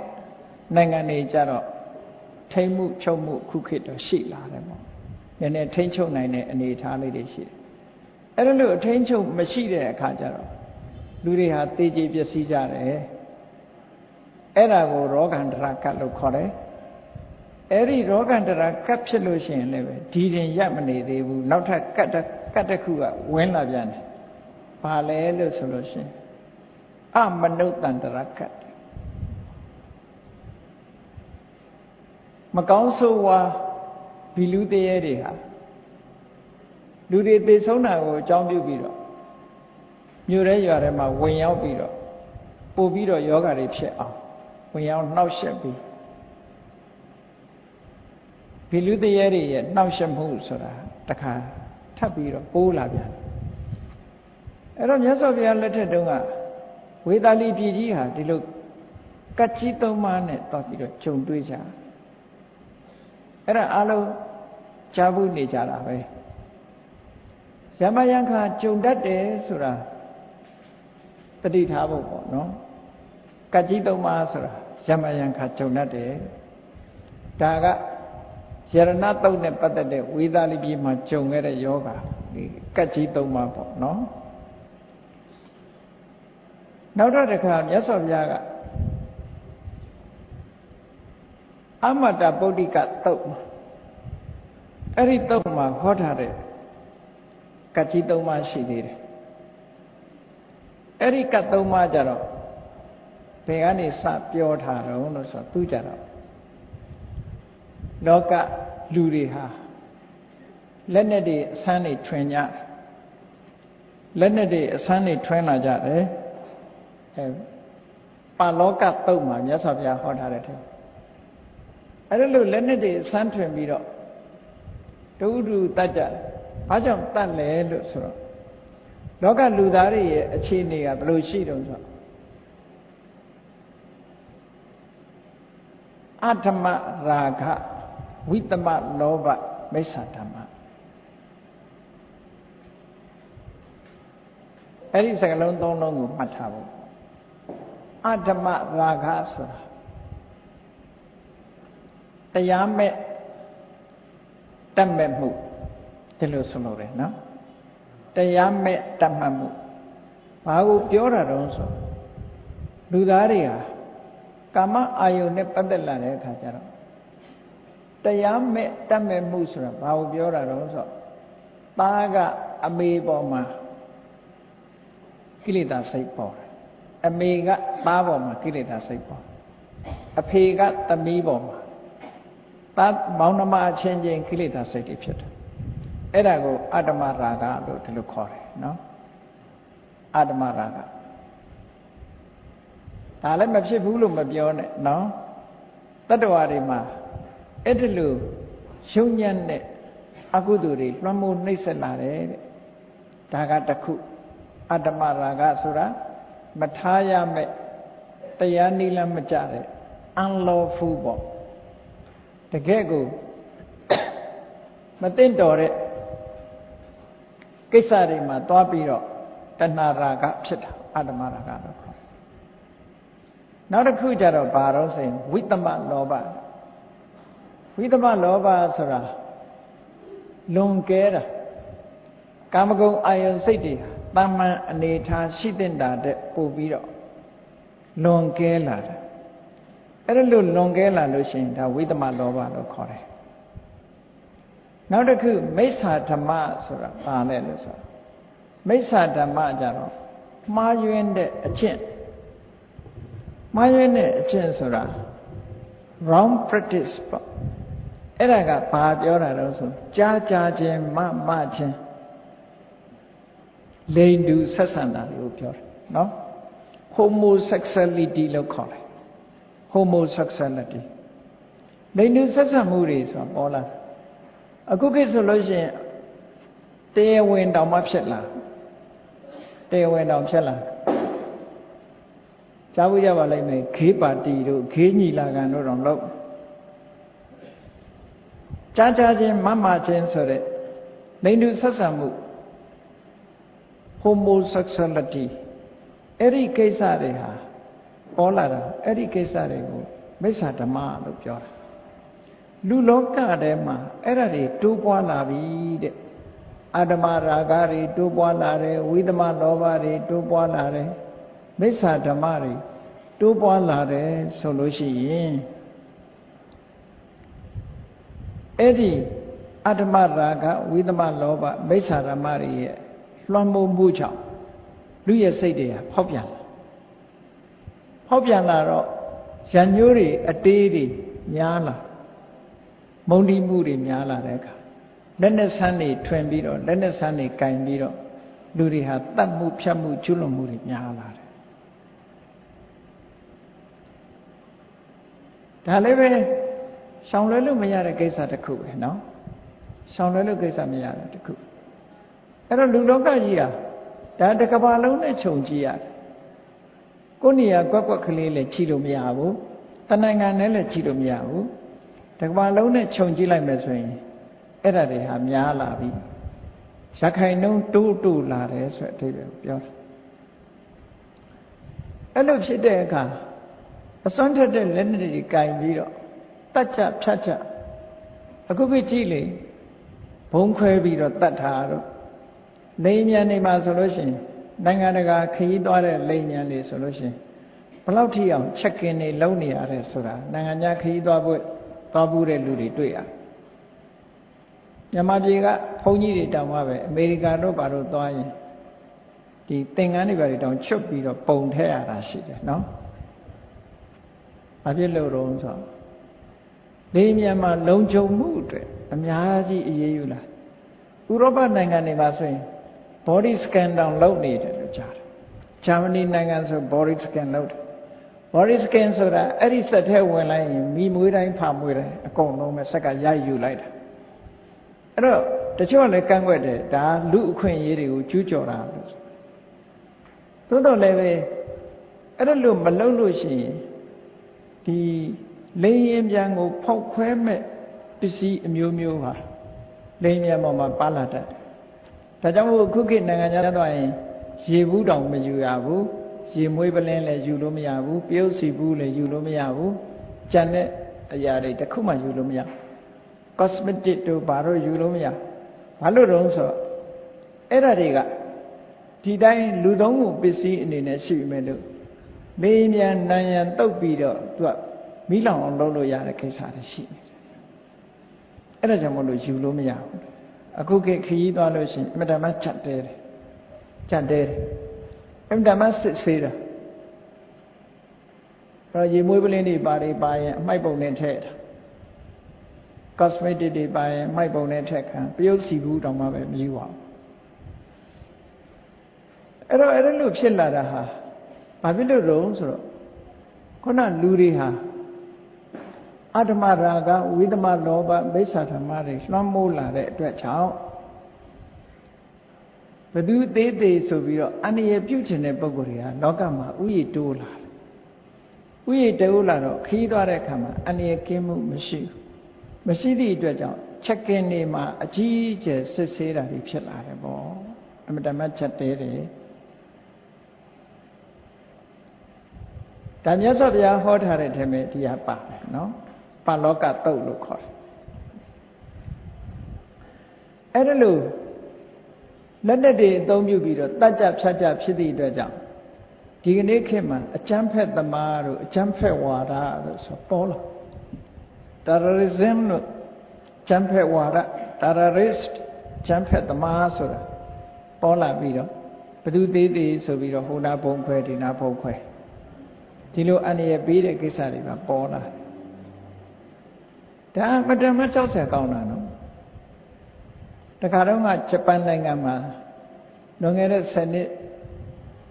နိုင်ငံတွေကြတော့ထိမ့်မှုချုပ်မှုခုခေတ်တော့ရှိလာတယ်ပေါ့ နည်းနည်းထိမ့်ချုပ်နိုင်တဲ့အနေအထားလေးတွေရှိတယ်အဲ့ဒါလို့အထိမ့်ချုပ်မရှိတဲ့အခါကျတော့လူတွေဟာတေကြေပျက်စီးကြတယ်အဲ့ဒါကိုရောဂန္တရကတ်လို့ခေါ်တယ်အဲ့ဒီရောဂန္တရာကတ်ဖြစ်လို့ရှိရင်လည်းပဲဒီတင်ရပ်မနေသေးဘူးနောက်ထပ်ကတ်ကတ်တစ်ခုကဝင်လာပြန်တယ်ဘာလဲလို့ဆိုလို့ရှိရင်အမနုဿန္တရကတ်မကောင်းဆိုးဝါ ဘီလူတရေတွေဟာလူတွေသေဆုံးတာကိုအကြောင်းပြုပြီးတော့မြို့ရဲရွာထဲမှာဝင်ရောက်ပြီးတော့ပို့ပြီးတော့ယောဂါတွေဖြစ်အောင်ဝင်ရောက်နှောက်ယှက်ပြီးဘီလူတရေတွေရဲ့နှောက်ယှက်မှုဆိုတာတခါထပ်ပြီးတော့ပိုးလာပြန်အဲ့တော့မြတ်စွာဘုရားလက်ထက်တုန်းကဝေသာလီပြည်ကြီးဟာဒီလိုကတ်ကြီးသုံးပါးနဲ့တောက်ပြီးတော့ဂျုံတွေးကြအဲ့ဒါအလုံး ကြားဘူးနေကြတာပဲယမယံခါဂျုံတတ်တယ်ဆိုတာတတိထားဖို့ပေါ့နော်ကတ်ကြီးသုံးပါးဆိုတာယမယံခါဂျုံတတ်တယ်ဒါကယရဏတုတ်နဲ့ပတ်သက်တဲ့ဝေသာလီပြည်မှာဂျုံခဲ့တဲ့ယောဂဒီကတ်ကြီးသုံးပါးပေါ့နော်နောက်တော့တစ်ခါမြတ်စွာဘုရားကအမတပုဒ္ဓိကတုတ် အဲ့ဒီတုတ်မှာဟောထားတဲ့ကတ်ကြီးသုံးပါးရှိသေးတယ်အဲ့ဒီကတ်သုံးပါးကြတော့ဘယ်ကနေစပြောထားတော့လို့ဆိုတော့သူကြတော့လောကလူတွေဟာလက်နဲ့တွေအဆန်းတွေထွင်ကြတယ်လက်နဲ့တွေအဆန်းတွေထွင်လာကြတယ်အဲပါလောကတုတ်မှာမြတ်စွာဘုရားဟောထားတဲ့ထဲအဲ့ဒါလို့လက်နဲ့တွေဆန်းထွင်ပြီးတော့ ဒုဒုတတ်ကြတယ်ဘာကြောင့်တတ်လဲလို့ဆိုတော့လောကလူသားတွေရဲ့အခြေအနေကဘယ်လိုရှိတုံးဆိုအဓမ္မရာဂဝိတမလောဘမိစ္ဆာဓမ္မအဲ့ဒီစကလုံးသုံးလုံးကိုမှတ်ထားဖို့အဓမ္မရာဂဆိုတာတရားမဲ့ တတ်မဲ့မှုဒီလိုဆိုလို့ရတယ်နော်တရားမဲ့တတ်မှတ်မှုဘာကိုပြောတာတုံးဆိုလူသားတွေဟာကာမအာယုန်နဲ့ပတ်သက်လာတဲ့အခါကျတော့တရားမဲ့တတ်မဲ့မှုဆိုတာဘာကိုပြောတာတုံးဆိုသားကအမေပေါ်မှာကိလေသာစိတ်ပေါ်တယ်အမေကသားပေါ်မှာကိလေသာစိတ်ပေါ်အဖေကသမီးပေါ်မှာ တတ်မောင်နှမအချင်းချင်းကိလေသာစိတ်တွေဖြစ်တယ်အဲ့ဒါကိုအတ္တမရာဂလို့ဒီလိုခေါ်တယ်နော်အတ္တမရာဂဒါလည်းမဖြစ်ဘူးလို့မပြောနဲ့နော်တတ္တဝါတွေမှာအဲ့ဒီလိုယုံညံ့တဲ့အကုသိုလ်တွေလွှမ်းမိုးနှိမ့်ဆက်လာတယ်တဲ့ဒါကတခုအတ္တမရာဂဆိုတာမထားရမဲ့တရားနိလမကြတဲ့ unlawful ပေါ့ တကယ်ကိုမသိတော်တဲ့ကိစ္စတွေမှာသွားပြီးတော့တဏှာရာဂဖြစ်တာအတ္တမရာဂလို့ခေါ်နောက်တစ်ခုကျတော့ဘာတော့ဆိုရင်ဝိတ္တမလောဘဝိတ္တမလောဘဆိုတာလွန်ကဲတာကာမဂုဏ်အာယုန်စိတ်တွေတာမန်အနေထားရှိတဲ့တာတဲ့ပို့ပြီးတော့လွန်ကဲလာတယ် အဲ့ဒါလို့လွန်ကဲလာလို့ရှိရင်ဒါဝိသမလောဘလို့ခေါ်တယ်နောက်တစ်ခုမိစ္ဆာဓမ္မဆိုတာပါလဲလို့ဆိုမိစ္ဆာဓမ္မကြတော့မှားယွင်းတဲ့အကျင့်မှားယွင်းတဲ့အကျင့်ဆိုတာ wrong practice ပေါ့အဲ့ဒါကဘာပြောတာတော့ဆိုကြားကြားခြင်းမမခြင်းလိန်တူဆက်ဆံတာကိုပြောတယ်နော် homosexuality လို့ခေါ်တယ် homosexuality လိန်တူဆက်ဆံမှုတွေဆိုတာပေါ်လာအခုကိစ္စဆိုလို့ရှိရင်တရားဝင်တောင်မှဖြစ်လာတရားဝင်တောင်ဖြစ်လာကြားဘူးကြပါလိမ့်မယ်ခေးပါတီတို့ခေးညီလာခံတို့တော့လို့ကြားကြားချင်းမမချင်းဆိုတဲ့လိန်တူဆက်ဆံမှု homosexuality အဲ့ဒီကိစ္စတွေဟာ ပေါ်လာတာအဲ့ဒီကိစ္စတွေကိုမိစ္ဆာဓမ္မလို့ပြောတာလူလောကထဲမှာအဲ့ဒါတွေတိုးပွားလာပြီတဲ့အာဓမရာဂတွေတိုးပွားလာတယ်ဝိသမလောဘတွေတိုးပွားလာတယ်မိစ္ဆာဓမ္မတွေတိုးပွားလာတယ်ဆိုလို့ရှိရင်အဲ့ဒီအတ္တမရာဂဝိသမလောဘမိစ္ဆာဓမ္မတွေရဲ့လွှမ်းမိုးမှုကြောင့်လူရဲ့စိတ်တွေကဖောက်ပြန်လာ ဖောက်ပြန်လာတော့ရံညိုးတွေအတေးတွေများလာမုံဒီမှုတွေများလာတဲ့အခါလက်နဲ့ဆန်းတွေထွင်ပြီးတော့လက်နဲ့ဆန်းတွေကင်ပြီးတော့လူတွေဟာတတ်မှုဖြတ်မှုကျွလွန်မှုတွေများလာတယ်ဒါလည်းပဲရှောင်လွဲလို့မရတဲ့ကိစ္စတစ်ခုပဲเนาะရှောင်လွဲလို့ကိစ္စမရတဲ့တစ်ခုအဲ့တော့လူလောကကြီးဟာဒါတကဘာလုံးနဲ့ခြုံကြည့်ရတယ် ကိုနေရာကွက်ကွက်ကလေးလည်းခြိလို့မရဘူးတနိုင်ငံနဲ့လည်းခြိလို့မရဘူးတကဘာလုံးနဲ့ခြုံကြည့်လိုက်မယ်ဆိုရင်အဲ့ဒါတွေဟာများလာပြီရခိုင်နှုံးတိုးတိုးလာတယ်ဆိုတဲ့အဓိပ္ပာယ်ကိုပြောတာအဲ့လိုဖြစ်တဲ့အခါအစွမ်းထက်တဲ့လက်နက်တွေကင်ပြီးတော့တတ်ချဖြတ်ချအခုခေတ်ကြည့်လေဘုံခွဲပြီးတော့တတ်တာတော့လိမ်မြန်နေမှာဆိုလို့ရှိရင် နိုင်ငံတကာခရီးသွားတဲ့လိမ်မြန်တွေဆိုလို့ရှိရင်ဘလောက်ထိအောင်ချက်ကင်တွေလုံနေရတယ်ဆိုတာနိုင်ငံခြားခရီးသွားဖို့သွားဘူးတဲ့လူတွေတွေ့ရတယ်မြန်မာပြည်ကဘုန်းကြီးတွေတောင်မှပဲအမေရိကန်တို့ဘာလို့သွားရင်ဒီသင်္ကန်းတွေဘာတွေတောင်ချွတ်ပြီးတော့ပုံထည့်ရတာရှိတယ်နော်။ဘာဖြစ်လို့တော့ဆိုလေမြန်မာလုံခြုံမှုအတွက်အများကြီးအရေးယူလာဥရောပနိုင်ငံတွေမှာဆိုရင် body scan တောင်လုပ်နေတယ်လို့ကြားတယ်ဂျာမနီနိုင်ငံဆို body scan လုပ်တယ် body scan ဆိုတာအဲ့ဒီစက်ထဲဝင်လိုက်ရင်မိမွေးတိုင်းဖာမွေးတိုင်းအကုန်လုံးပဲစက်ကရိုက်ယူလိုက်တာအဲ့တော့တချို့ကလည်းကန့်ကွက်တယ်ဒါလူအခွင့်အရေးတွေကိုကျူးကျော်တာလို့သို့တော်လည်းပဲအဲ့ဒါလို့မလုပ်လို့ရှိရင်ဒီလိန်ရင်ပြန်ကိုဖောက်ခွဲမဲ့ပစ္စည်းအမျိုးမျိုးဟာလိန်ပြန်ပေါ်မှာပါလာတတ်တယ် ဒါကြောင့်မို့ခုခေတ်နိုင်ငံခြားသွားရင်ရေဘူးတောင်မယူရဘူးရေမွေးပလင်းလည်းယူလို့မရဘူးပြုတ်စီဘူးလည်းယူလို့မရဘူးကြံတဲ့အရာတွေတခုမှယူလို့မရ cosmetic တို့ဘာလို့ယူလို့မရဘာလို့တုံးဆိုတော့အဲ့ဒါတွေကဒီတိုင်းလူသုံးခုပစ္စည်းအနေနဲ့ရှိပြီမဲ့လို့မေးမြန်နံရံတုတ်ပြီးတော့သူကမိလောင်အောင်လုပ်လို့ရတဲ့ကိစ္စတွေရှိနေတယ်အဲ့ဒါကြောင့်မလို့ယူလို့မရဘူး အခုခေတ်ခရီးသွားလို့ရှိရင်အမတမချက်တဲတယ်ချက်တဲတယ်အမတမစစ်ဆေးတာဘတော့ရေမွေးပလင်းတွေပါတွေပါရင်အမိုက်ပုံနဲ့ထည့်တာ cosmetic တွေပါရင်မိုက်ပုံနဲ့ထက်ခံပယုတ်စီဘူးတောင်မှပဲမယူပါဘူးအဲ့တော့အဲ့ဒါလို့ဖြစ်လာတာဟာဘာဖြစ်လို့တုံးဆိုတော့ခုနလူတွေဟာ အတ္တမရာဂဝိသမလောဘမိစ္ဆာဓမ္မတွေလွှမ်းမိုးလာတဲ့အတွက်ကြောင့်ဘသူသေးသေးဆိုပြီးတော့အန္တရာယ်ပြုတ်ချင်တဲ့ပုံကိုယ်တွေကလောကမှာဥယျတိုးလာတယ်ဥယျတိုးလာတော့ခီးသွားတဲ့အခါမှာအန္တရာယ်ကင်းမှုမရှိဘူးမရှိသည့်အတွက်ကြောင့်ချက်ကင်နေမှာအကြီးအကျယ်စစ်ဆေးတာတွေဖြစ်လာတယ်ပေါ့အမတမချက်တဲတယ်ဒါမြတ်စွာဘုရားဟောထားတဲ့ထဲမှာဒီဟာပါတယ်နော် ပါလောကတုတ်လို့ခေါ်တယ်အဲ့ဒါလို့လက်နဲ့တွေအသုံးပြုပြီးတော့တတ်ကြဖြတ်ကြဖြစ်သည့်အတွက်ကြောင့်ဒီကနေ့ခေတ်မှာအကျမ်းဖက်သမားတို့အကျမ်းဖက်ဝါဒတို့ဆိုပေါ်လာ terrorism လို့ကျမ်းဖက်ဝါဒ terrorist ကျမ်းဖက်သမားဆိုတာပေါ်လာပြီးတော့ဘသူသေးသေးဆိုပြီးတော့ဟိုနာဘုံခွဲဒီနာဘုံခွဲဒီလိုအန္တရာယ်ပေးတဲ့ကိစ္စတွေပါပေါ်လာ ဒါမတမကြောက်စရာကောင်းတာနော်တခါတော့ကဂျပန်နိုင်ငံမှာလွန်ခဲ့တဲ့10နှစ်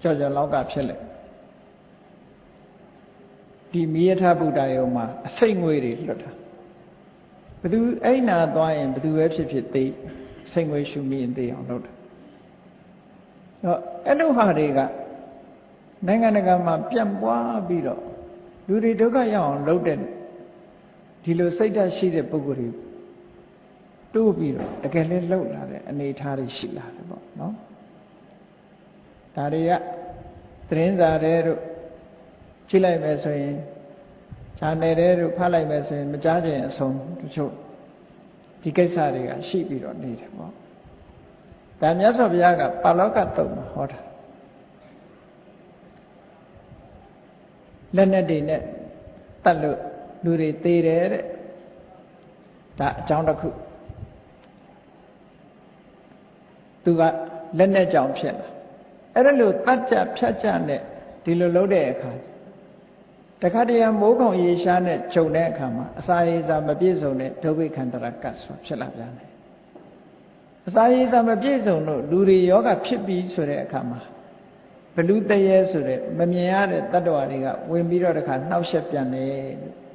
ကြော်ကြော်လောက်ကဖြစ်လက်ဒီမိယထဗုဒ္ဓယုံမှာအစိတ်ငွေတွေလွတ်တာဘသူအဲ့နာသွားရင်ဘသူပဲဖြစ်ဖြစ်သိစိတ်ငွေရှုမိရင်သိအောင်လုပ်တာတော့အဲ့လိုဟာတွေကနိုင်ငံတကာမှာပြန့်ပွားပြီးတော့လူတွေဒုက္ခရောက်အောင်လုပ်တဲ့ ဒီလိုစိတ်ဓာတ်ရှိတဲ့ပုဂ္ဂိုလ်တွေတိုးပြီးတော့တကယ်လည်းလှုပ်လာတဲ့အနေအထားတွေရှိလာတယ်ပေါ့နော်ဒါတွေကသတင်းစာတွေတို့ကြည့်လိုက်မယ်ဆိုရင်ခြာနယ်တွေတို့ဖတ်လိုက်မယ်ဆိုရင်မကြားခြင်းအဆုံးတချို့ဒီကိစ္စတွေကရှိပြီးတော့နေတယ်ပေါ့ဒါမြတ်စွာဘုရားကပါဠောကတုတ်မှာဟောတာလက်နဲ့တွေနဲ့တတ်လို့ လူတွေသေးတယ်တဲ့ဒါအကြောင်းတစ်ခုသူကလက်နဲ့ကြောင်ဖြစ်လာအဲ့ဒါလို့တတ်ကြဖြတ်ကြနဲ့ဒီလိုလုပ်တဲ့အခါတခါတည်းမိုးခေါင်ရေရှားနဲ့ခြုံတဲ့အခါမှာအစာရေစာမပြည့်စုံတဲ့ဒုဗိခန္တရကတ်ဆိုဖြစ်လာပြန်တယ်အစာရေစာမပြည့်စုံလို့လူတွေယောဂဖြစ်ပြီးဆိုတဲ့အခါမှာဘလူတရေဆိုတဲ့မမြင်ရတဲ့တတ္တဝါတွေကဝင်ပြီးတော့တခါနှောက်ယှက်ပြန်တယ်လို့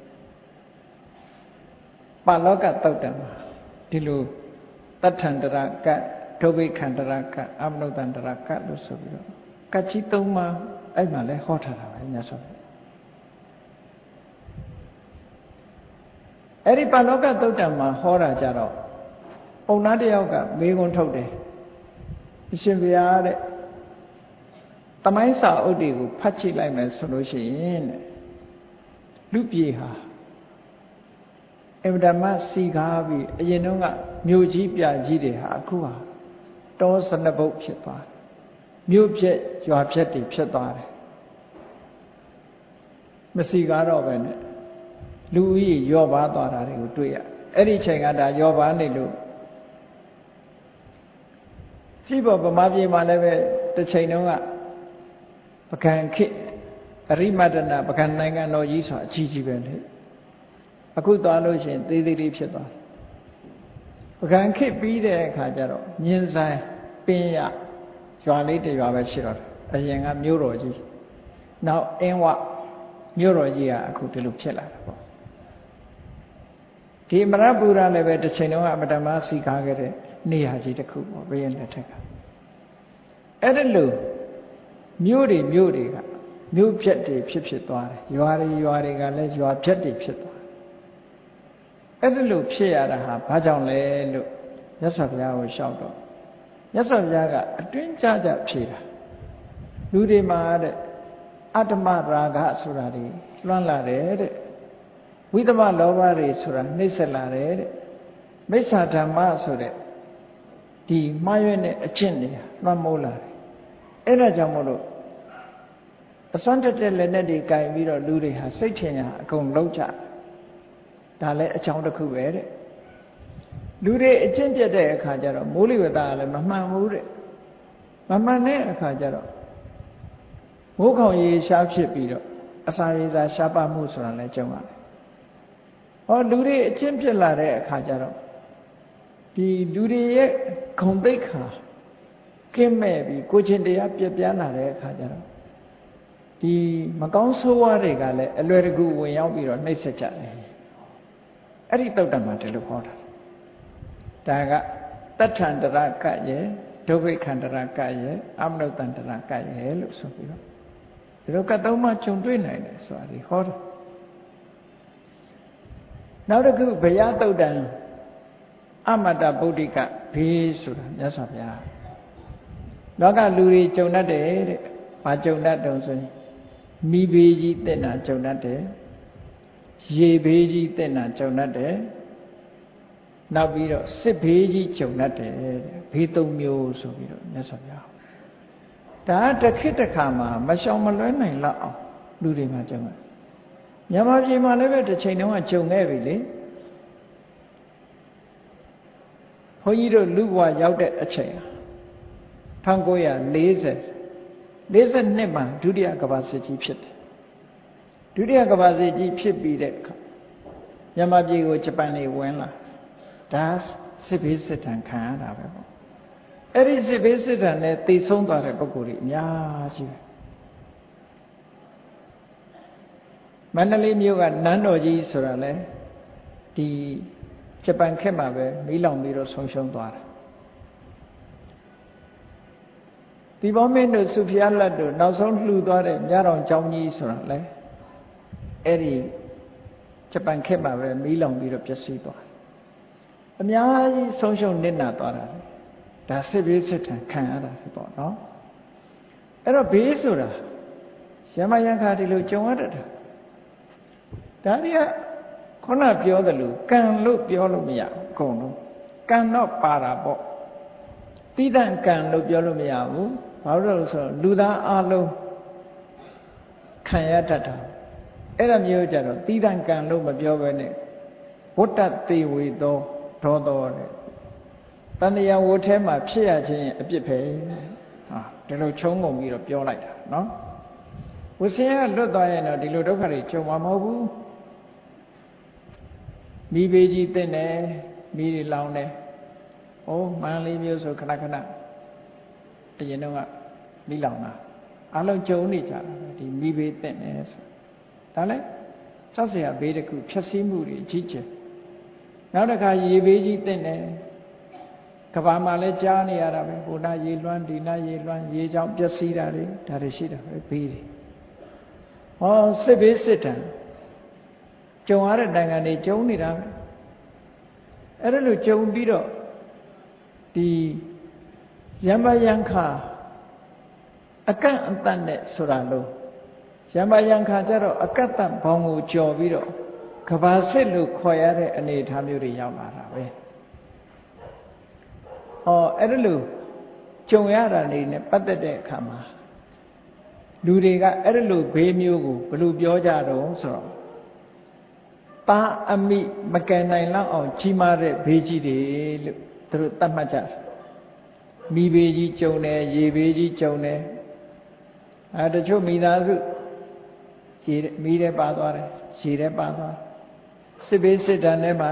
ပါလောကတုတ်တံမှာဒီလိုတထန္တရကတ်ဒုဗိခန္တရကတ်အမနုတန္တရကတ်လို့ဆိုပြီးတော့ကတ်ကြီးသုံးပါအဲ့မှာလဲဟောထားတာပဲမြတ်စွာဘုရားအဲ့ဒီပါလောကသုတ်တံမှာဟောတာကြတော့ပုံနာတယောက်ကမေးခွန်းထုတ်တယ်အရှင်ဘုရားတဲ့တမိုင်းစာအုပ်တွေကိုဖတ်ကြည့်လိုက်မယ်ဆိုလို့ရှိရင်တဲ့လူပြေဟာ အဗဒမစီကားပြီးအရင်တုန်းကမြို့ကြီးပြကြီးတွေဟာအခုဟာတောစနဘုတ်ဖြစ်သွားတယ်မြို့ပြက်ရွာပြက်တွေဖြစ်သွားတယ်မစီကားတော့ပဲနဲ့လူဦးရေယောပါသွားတာတွေကိုတွေ့ရအဲ့ဒီချိန်ကဒါယောပါနေလို့ကြည့်ပေါ်ဗမာပြည်မှာလည်းပဲတစ်ချိန်တုန်းကပကံခေအရိမတနာပကံနိုင်ငံတော်ကြီးဆိုအကြီးကြီးပဲလေ အခုသွားလို့ရှိရင်သေးသေးလေးဖြစ်သွားတယ်ပကံခေပြီးတဲ့အခါကျတော့မြင်းဆိုင်ပင်ရရွာလေးတရွာပဲရှိတော့တယ်အရင်ကမြို့တော်ကြီးနောက်အင်းဝမြို့တော်ကြီးကအခုဒီလိုဖြစ်လာတာပေါ့ဒီမရပူရလည်းပဲတစ်ချိန်လုံးကအမတမစီကားခဲ့တဲ့နေရာကြီးတစ်ခုပေါ့ဘုရင်လက်ထက်ကအဲ့ဒါလို့မြို့တွေမြို့တွေကမြို့ဖြတ်တွေဖြစ်ဖြစ်သွားတယ်ရွာတွေရွာတွေကလည်းရွာဖြတ်တွေဖြစ်သွားတယ် အဲ့ဒါလို့ဖြစ်ရတာဟာဘာကြောင့်လဲလို့မြတ်စွာဘုရားကိုရှောက်တော့မြတ်စွာဘုရားကအတွင်းကြကြဖြေတာလူတွေမှာတဲ့အတ္တမရာဂဆိုတာတွေလွှမ်းလာတယ်တဲ့ဝိသမလောဘတွေဆိုတာနှိမ့်ဆက်လာတယ်တဲ့မိစ္ဆာဓမ္မဆိုတဲ့ဒီမှားရွံ့တဲ့အကျင့်တွေလွှမ်းမိုးလာတယ်အဲ့ဒါကြောင့်မို့လို့အစွမ်းတက်တဲ့လက်နဲ့တွေကင်ပြီးတော့လူတွေဟာစိတ်ထင်ရအကုန်လုံးကြ ဒါလည်းအကြောင်းတစ်ခုပဲတဲ့လူတွေအကျင့်ပြတ်တဲ့အခါကျတော့မိုးလေဝသကလည်းမမှန်ဘူးတဲ့မမှန်တဲ့အခါကျတော့မိုးခေါင်ရေရှားဖြစ်ပြီးတော့အစာရေစာရှားပါမှုဆိုတာလည်းကြုံရတယ်ဟောလူတွေအချင်းဖြစ်လာတဲ့အခါကျတော့ဒီလူတွေရဲ့ဂုံတိတ်ခါကင်းမဲ့ပြီးကိုချင်းတရားပြပြလာတဲ့အခါကျတော့ဒီမကောင်းဆိုးဝါးတွေကလည်းအလွယ်တကူဝင်ရောက်ပြီးတော့နှိပ်စက်ကြတယ် အဲ့ဒီတုတ်တံမှာဒီလိုဟောတာဒါကတဋ္ဌန္တရကရဲ့ဒုဗိခန္တရကရဲ့အမနုတ္တန္တရကရဲ့လို့ဆိုပြီးတော့ဒီလိုကတ်သုံးမှခြုံတွေ့နိုင်တယ်ဆိုတာဒီဟောတယ်နောက်တစ်ခုဘုရားတုတ်တံအမတ္တဗုဒ္ဓိကဘေးဆိုတာမြတ်စွာဘုရားလောကလူတွေကြုံတတ်တယ်တဲ့။ဘာကြုံတတ်တုံဆိုရင်မိဘေးကြီးတက်တာကြုံတတ်တယ်။ ရေဘေးကြီးတက်တာကြုံတတ်တယ်။နောက်ပြီးတော့စစ်ဘေးကြီးကြုံတတ်တယ်တဲ့။ဘေးသုံးမျိုးဆိုပြီးတော့မြတ်စွာဘုရား။ဒါတစ်ခေတ်တစ်ခါမှာမရှောင်မလွဲနိုင်လောက်အောင်လူတွေမှာကြုံတယ်။မြန်မာပြည်မှာလည်းပဲတစ်ချိန်တုန်းကကြုံခဲ့ပြီလေ။ဘုန်းကြီးတို့လူဘဝရောက်တဲ့အချိန်1940 42မှာဒုတိယကမ္ဘာစစ်ကြီးဖြစ်တယ် ဒုတိယကမ္ဘာစစ်ကြီးဖြစ်ပြီးတဲ့အခါမြန်မာပြည်ကိုဂျပန်တွေဝင်လာဒါစစ်ဘေးစစ်တမ်းခံရတာပဲပေါ့အဲ့ဒီစစ်ဘေးစစ်တမ်းနဲ့သိဆုံးသွားတဲ့ပုဂ္ဂိုလ်တွေအများကြီးပဲမန္တလေးမြို့ကနန်းတော်ကြီးဆိုတာလဲဒီဂျပန်ခက်မှာပဲမီးလောင်ပြီးတော့ဆုံးရှုံးသွားတာဒီဘောမင်းတို့စုဖျားလက်တို့နောက်ဆုံးလှူသွားတဲ့မြတော်ကျောင်းကြီးဆိုတာလေ အဲ့ဒီဂျပန်ခက်မှာပဲမီးလောင်ပြီးတော့ပျက်စီးသွားအများကြီးဆုံးရှုံးနစ်နာသွားတာဒါစစ်ဘေးစစ်ထံခံရတာပေါ့နော်အဲ့တော့ဘေးဆိုတာရမယံခါဒီလိုကြုံရတတ်တာဒါတွေကခုနပြောသလိုကံလို့ပြောလို့မရဘူးအကုန်လုံးကံတော့ပါတာပေါ့တိဒံကံလို့ပြောလို့မရဘူးဘာလို့လဲဆိုတော့လူသားအလုံးခံရတတ်တာ အဲ့ဒါမျိုးကြတော့တိဒံကံလို့မပြောဘဲနဲ့ဝတ္တတေဝေသောဒေါသောတဲ့တန်တရားဝတ်ထဲမှာဖြစ်ရခြင်းအပြစ်ပဲဟာဒီလိုချုံငုံပြီးတော့ပြောလိုက်တာနော်ဝဆင်းကလွတ်သွားရင်တော့ဒီလိုဒုက္ခတွေကြုံမှာမဟုတ်ဘူးမိဘေးကြီးတင့်တယ်မိတွေလောင်တယ်။အိုးမန္လေးမျိုးဆိုခဏခဏအရင်တော့ကမိလောင်တာအလုံးကြုံနေကြတာဒီမိဘေးတင့်တယ်ဆို။ ဒါလည်းကြောက်စရာဘေးတစ်ခုဖြတ်စည်းမှုတွေကြီးကျယ်။နောက်တစ်ခါရေဘေးကြီးတင့်တယ်ကဘာမှာလည်းကြားနေရတာပဲဟိုနာရေလွှမ်းဒီနာရေလွှမ်းရေကြောင့်ပျက်စီးတာတွေဒါတွေရှိတာပဲဘေးတွေ။ဟောစစ်ဘေးစစ်တံကြုံရတဲ့နိုင်ငံတွေကြုံနေတာပဲအဲ့ဒါလို့ကြုံပြီးတော့ဒီယမယံခါအကန့်အတန့်နဲ့ဆိုတာလို့ ယမယံခါကျတော့အကန့်အတန့်ဘောင်ကိုကြော်ပြီးတော့ကဘာစစ်လို့ခေါ်ရတဲ့အနေအထားမျိုးတွေရောက်လာတာပဲဟောအဲ့ဒါလို့ကြုံရတာနေနဲ့ပတ်သက်တဲ့အခါမှာလူတွေကအဲ့ဒါလို့ဘေးမျိုးကိုဘယ်လိုပြောကြတော့ဆိုတော့ပါအမိမကယ်နိုင်လောက်အောင်ကြီးမားတဲ့ဘေးကြီးတွေလို့သူတို့သတ်မှတ်ကြတယ်မိဘေးကြီးကြုံတယ်ရေဘေးကြီးကြုံတယ်အဲတချို့မိသားစု ရေမိတဲ့ပါသွားတယ်ရေတဲ့ပါသွားစစ်ဘေးစစ်တမ်းထဲမှာ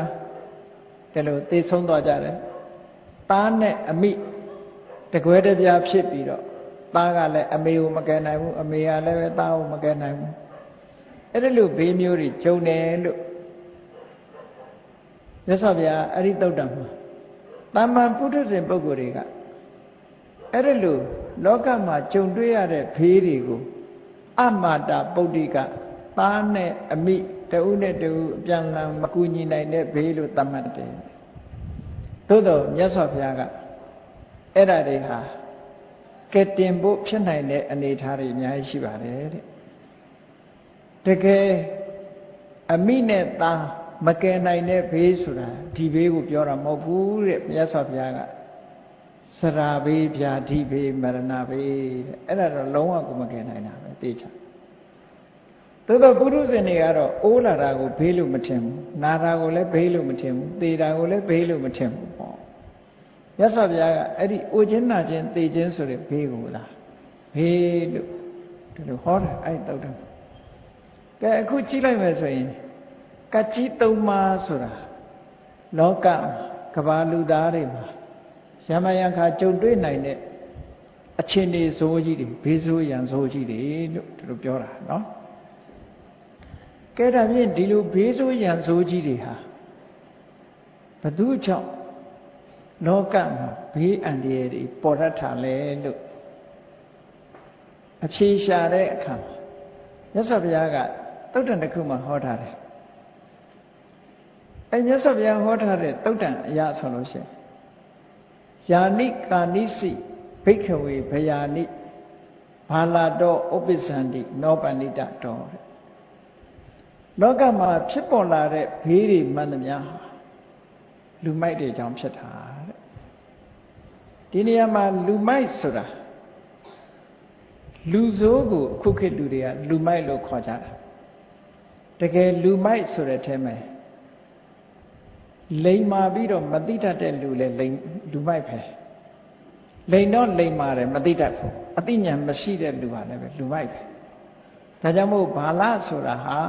ဒီလိုသေဆုံးသွားကြတယ်သားနဲ့အမိတကွဲတပြားဖြစ်ပြီးတော့သားကလည်းအမေကိုမကယ်နိုင်ဘူးအမေကလည်းပဲသားကိုမကယ်နိုင်ဘူးအဲ့ဒီလိုဘေးမျိုးတွေကြုံတယ်လို့မြတ်စွာဘုရားအဲ့ဒီတုတ်တံမှာတာမန်ပုထုဇဉ်ပုဂ္ဂိုလ်တွေကအဲ့ဒီလိုလောကမှာကြုံတွေ့ရတဲ့ဖေးတွေကို အမာတာပုဒ္ဓိကသားနဲ့အမိတဦးနဲ့တဦးအပြန်လန်မကူညီနိုင်တဲ့ဘေးလို့သတ်မှတ်တယ်သို့တော့မြတ်စွာဘုရားကအဲ့ဒါတွေဟာကဲတင်ဖို့ဖြစ်နိုင်တဲ့အနေအထားတွေအများကြီးရှိပါတယ်တဲ့တကယ်အမိနဲ့သားမကယ်နိုင်တဲ့ဘေးဆိုတာဒီဘေးကိုပြောတာမဟုတ်ဘူးတဲ့မြတ်စွာဘုရားကစရာဘေးဗျာတိဘေးမရဏဘေးတဲ့အဲ့ဒါတော့လုံးဝကိုမကယ်နိုင်တာ ပဲသိချာသို့တော့ပုရုဇဉ်တွေကတော့အိုးလာတာကိုဘေးလို့မထင်ဘူးနာတာကိုလည်းဘေးလို့မထင်ဘူးသေတာကိုလည်းဘေးလို့မထင်ဘူးပေါ့မြတ်စွာဘုရားကအဲ့ဒီအိုခြင်းနာခြင်းသေခြင်းဆိုတဲ့ဘေးကိုလားဘေးလို့ဒီလိုဟောတာအဲ့တုတ်တယ်ကဲအခုကြည့်လိုက်မယ်ဆိုရင်ကကြီးသုံးပါးဆိုတာလောကကဘာလူသားတွေမှာရမယံခါကြုံတွေ့နိုင်တဲ့ အချင်းနေဇိုးကြီးတွေဘေးဇိုးရံဇိုးကြီးတွေလို့သူတို့ပြောတာနော်ကဲဒါဖြင့်ဒီလိုဘေးဇိုးရံဇိုးကြီးတွေဟာဘသူကြောင့်လောကမှာဘေးအန္တရာယ်တွေပေါ်တတ်တာလဲလို့အဖြေရှာတဲ့အခါမြတ်စွာဘုရားကတုတ်တန်တစ်ခုမှဟောထားတယ်အဲမြတ်စွာဘုရားဟောထားတဲ့တုတ်တန်အရာဆိုလို့ရှိရင်ယာနိကာနိစီ ဘိက္ခဝေဘယာနိဘာလာတော့ဥပ္ပစ္စန္တိနောပဏိတတော်တဲ့လောကမှာဖြစ်ပေါ်လာတဲ့ဘေးတွေမှန်သမျှလူမိုက်တွေကြောင့်ဖြစ်တာတဲ့ဒီနေရာမှာလူမိုက်ဆိုတာလူဆိုးကိုအခုခေတ်လူတွေကလူမိုက်လို့ခေါ်ကြတာတကယ်လူမိုက်ဆိုတဲ့အဲမှာလိန်မာပြီးတော့မသိတတ်တဲ့လူလဲလိန်လူမိုက်ပဲ လိန်တော့လိန်မာတယ်မသိတတ်ဘူးအသိဉာဏ်မရှိတဲ့လူဟာလည်းပဲလူမိုက်ပဲဒါကြောင့်မို့ဘာလဆိုတာဟာ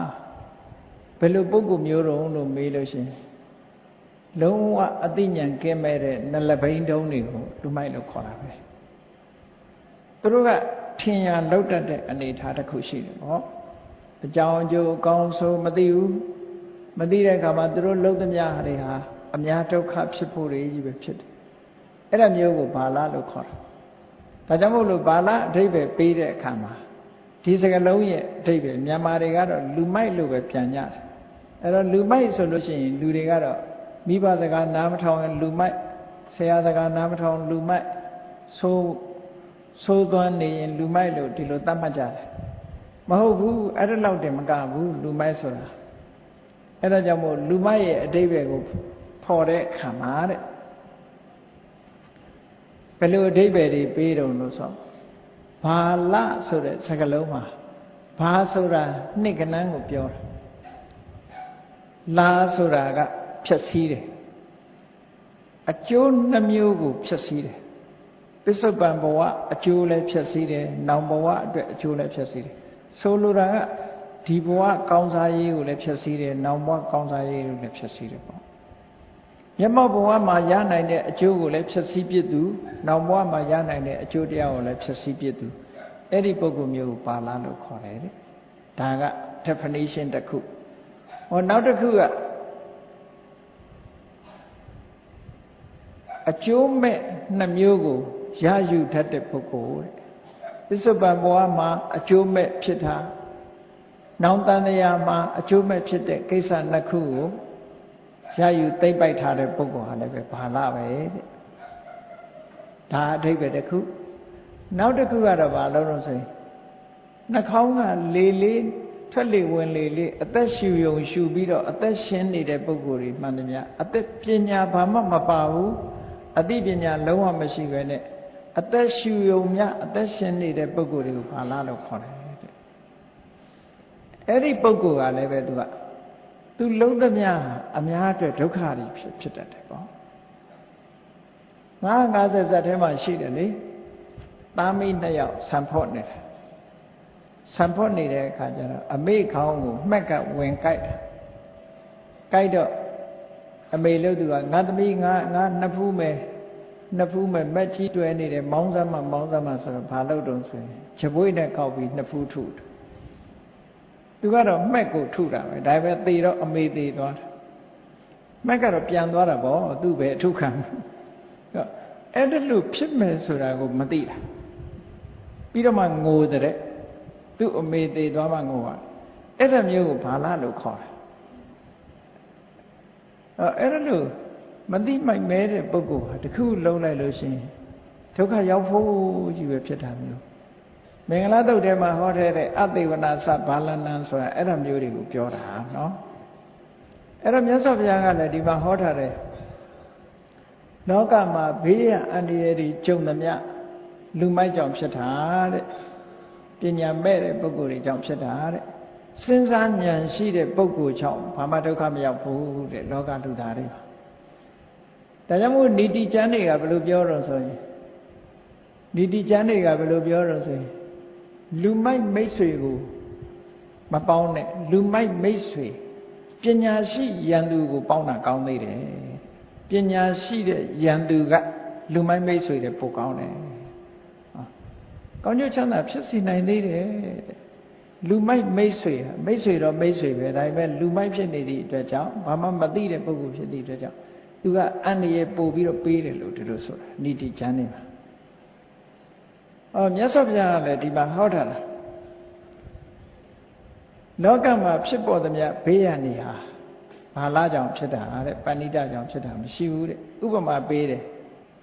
ဘယ်လိုပုဂ္ဂိုလ်မျိုးတုံးလို့မေးလို့ရှိရင်လုံးဝအသိဉာဏ်ကင်းမဲ့တဲ့နလဘိန်းတုံးတွေကိုလူမိုက်လို့ခေါ်တာပဲသူတို့ကထင်ရလောက်တတ်တဲ့အနေအထားတစ်ခုရှိတယ်ပေါ့အကြောင်းအကျိုးအကောင်းဆုံးမသိဘူးမသိတဲ့အခါမှာသူတို့လှုပ်သမျှတွေဟာအများဒုက္ခဖြစ်ဖို့တွေကြီးပဲဖြစ်တယ် အဲ့ဒါမျိုးကိုဘာလလို့ခေါ်တာဒါကြောင့်မို့လို့ဘာလအဓိပ္ပာယ်ပေးတဲ့အခါမှာဒီစကားလုံးရဲ့အဓိပ္ပာယ်မြန်မာတွေကတော့လူမိုက်လို့ပဲပြန်ကြတယ်အဲ့တော့လူမိုက်ဆိုလို့ရှိရင်လူတွေကတော့မိဘစကားနားမထောင်ရင်လူမိုက်ဆရာစကားနားမထောင်လူမိုက်ဆိုးဆိုးသွမ်းနေရင်လူမိုက်လို့ဒီလိုသတ်မှတ်ကြတယ်မဟုတ်ဘူးအဲ့ဒါလောက်တင်မကဘူးလူမိုက်ဆိုတာအဲ့ဒါကြောင့်မို့လူမိုက်ရဲ့အတိပ္ပယ်ကိုဖော်တဲ့အခါမှာတဲ့ဘ ယ်လိုအတိပ္ပယ်တွေပေးတုံလို့ဆိုဘာလဆိုတဲ့စကားလုံးမှာဘာဆိုတာနှစ်ကနန်းကိုပြောတာလာဆိုတာကဖြည့်ဆည်းတယ်အကျိုးနှမျိုးကိုဖြည့်ဆည်းတယ်ပစ္စုပန်ဘဝအကျိုးလည်းဖြည့်ဆည်းတယ်နောင်ဘဝအတွက်အကျိုးလည်းဖြည့်ဆည်းတယ်ဆိုလိုတာကဒီဘဝကောင်းစားရေးကိုလည်းဖြည့်ဆည်းတယ်နောင်ဘဝကောင်းစားရေးကိုလည်းဖြည့်ဆည်းတယ်ပေါ့ မျက်မှောက်ဘဝမှာရနိုင်တဲ့အကျိုးကိုလည်းဖြည့်ဆည်းပြစ်သူနောင်ဘဝမှာရနိုင်တဲ့အကျိုးတရားကိုလည်းဖြည့်ဆည်းပြစ်သူအဲ့ဒီပုဂ္ဂိုလ်မျိုးကိုပါဠိလို့ခေါ်တယ်တဲ့ဒါက definition တစ်ခုဟောနောက်တစ်ခုကအကျိုးမဲ့နှမျိုးကိုရယူတတ်တဲ့ပုဂ္ဂိုလ်တဲ့ပစ္စုပန်ဘဝမှာအကျိုးမဲ့ဖြစ်တာနောင်တန်တရားမှာအကျိုးမဲ့ဖြစ်တဲ့ကိစ္စနှစ်ခုကို ရယူသိမ့်ပိုက်ထားတဲ့ပုဂ္ဂိုလ်ဟာလည်းပဲဘာလပဲတဲ့ဒါအဓိပ္ပာယ်တစ်ခုနောက်တစ်ခုကတော့ဘာလို့လို့ဆိုရင်နှာခေါင်းကလေလေးထွက်လေဝင်လေလေးအသက်ရှူယုံရှူပြီးတော့အသက်ရှင်နေတဲ့ပုဂ္ဂိုလ်တွေမှန်တယ်များအသက်ပညာဘာမှမပါဘူးအသိပညာလုံးဝမရှိဘဲနဲ့အသက်ရှူယုံမြအသက်ရှင်နေတဲ့ပုဂ္ဂိုလ်တွေကိုဘာလားလို့ခေါ်တယ်တဲ့အဲ့ဒီပုဂ္ဂိုလ်ကလည်းပဲသူက သူလုံးသမျှအများအတွက်ဒုက္ခတွေဖြစ်ဖြစ်တတ်တယ်ပေါ့950ဇက်ထဲမှာရှိတယ်လေသားမိနှစ်ယောက်ဆံဖို့နေတယ်ဆံဖို့နေတဲ့အခါကျတော့အမေခေါင်းကိုမှက်ကဝင်ကြိုက်တယ်ကြိုက်တော့အမေလို့သူကငါသမီးငါငါနှစ်ဖူးမယ်နှစ်ဖူးမဲ့မက်ကြီးတွဲနေတယ်မောင်းစမ်းမမောင်းစမ်းမဆိုတော့ဘာလို့တုံးဆိုရင်ချပွေးနဲ့ကောက်ပြီးနှစ်ဖူးထု သူကတော့မှက်ကိုထုတာပဲဒါပေမဲ့သေတော့အမေသေသွားတယ်မှက်ကတော့ပြန်သွားတာပေါ့သူ့ပဲအထုခံအဲ့ဒါလို့ဖြစ်မယ်ဆိုတာကိုမသိတာပြီးတော့မှငိုတဲ့သူ့အမေသေသွားမှငိုတာအဲ့ဒါမျိုးကိုဘာလားလို့ခေါ်တာအဲ့ဒါလို့မသိမိုက်မဲတဲ့ပုဂ္ဂိုလ်ဟာတခုလုံးလိုက်လို့ရှိရင်ဒုက္ခရောက်ဖို့ကြီးပဲဖြစ်တာမျိုး မင်္ဂလာတုတ်ထဲမှာဟောတဲ့တဲ့အသိဝနာသဘာလနံဆိုတာအဲ့ဒါမျိုးတွေကိုပြောတာနော်အဲ့တော့မြတ်စွာဘုရားကလည်းဒီမှာဟောထားတယ်လောကမှာဘေးရန်အန္တရာယ်တွေကြုံသမျှလူမိုက်ကြောင့်ဖြစ်တာတဲ့ပညာမဲ့တဲ့ပုဂ္ဂိုလ်တွေကြောင့်ဖြစ်တာတဲ့စဉ်းစားဉာဏ်ရှိတဲ့ပုဂ္ဂိုလ်ကြောင့်ဘာမှဒုက္ခမရောက်ဘူးတဲ့လောကလူသားတွေပါဒါကြောင့်မို့ဏီတိကျမ်းတွေကဘယ်လိုပြောတော့ဆိုရင်ဏီတိကျမ်းတွေကဘယ်လိုပြောတော့ဆိုရင် လူမိုက်မိတ်ဆွေကိုမပေါင်းနဲ့လူမိုက်မိတ်ဆွေပညာရှိယန္တူကိုပေါင်းတာကောင်းသေးတယ်ပညာရှိတဲ့ယန္တူကလူမိုက်မိတ်ဆွေတဲ့ပိုကောင်းတယ်ကောင်းကျိုးချမ်းသာဖြစ်စီနိုင်သေးတယ်လူမိုက်မိတ်ဆွေမိတ်ဆွေတော့မိတ်ဆွေပဲဒါပေမဲ့လူမိုက်ဖြစ်နေသည့်အတွက်ကြောင့်ဘာမှမသိတဲ့ပုဂ္ဂိုလ်ဖြစ်သည့်အတွက်ကြောင့်သူကအန္တရာယ်ပို့ပြီးတော့ပေးတယ်လို့ဒီလိုဆိုတာဏိတိကျမ်းနေမှာ အော်မြတ်စွာဘုရားကလည်းဒီမှာဟောထားတာလောကမှာဖြစ်ပေါ်သမျှဘေးရန်နေဟာဘာလားကြောင့်ဖြစ်တာတဲ့ပဏိတကြောင့်ဖြစ်တာမရှိဘူးတဲ့ဥပမာပေးတယ်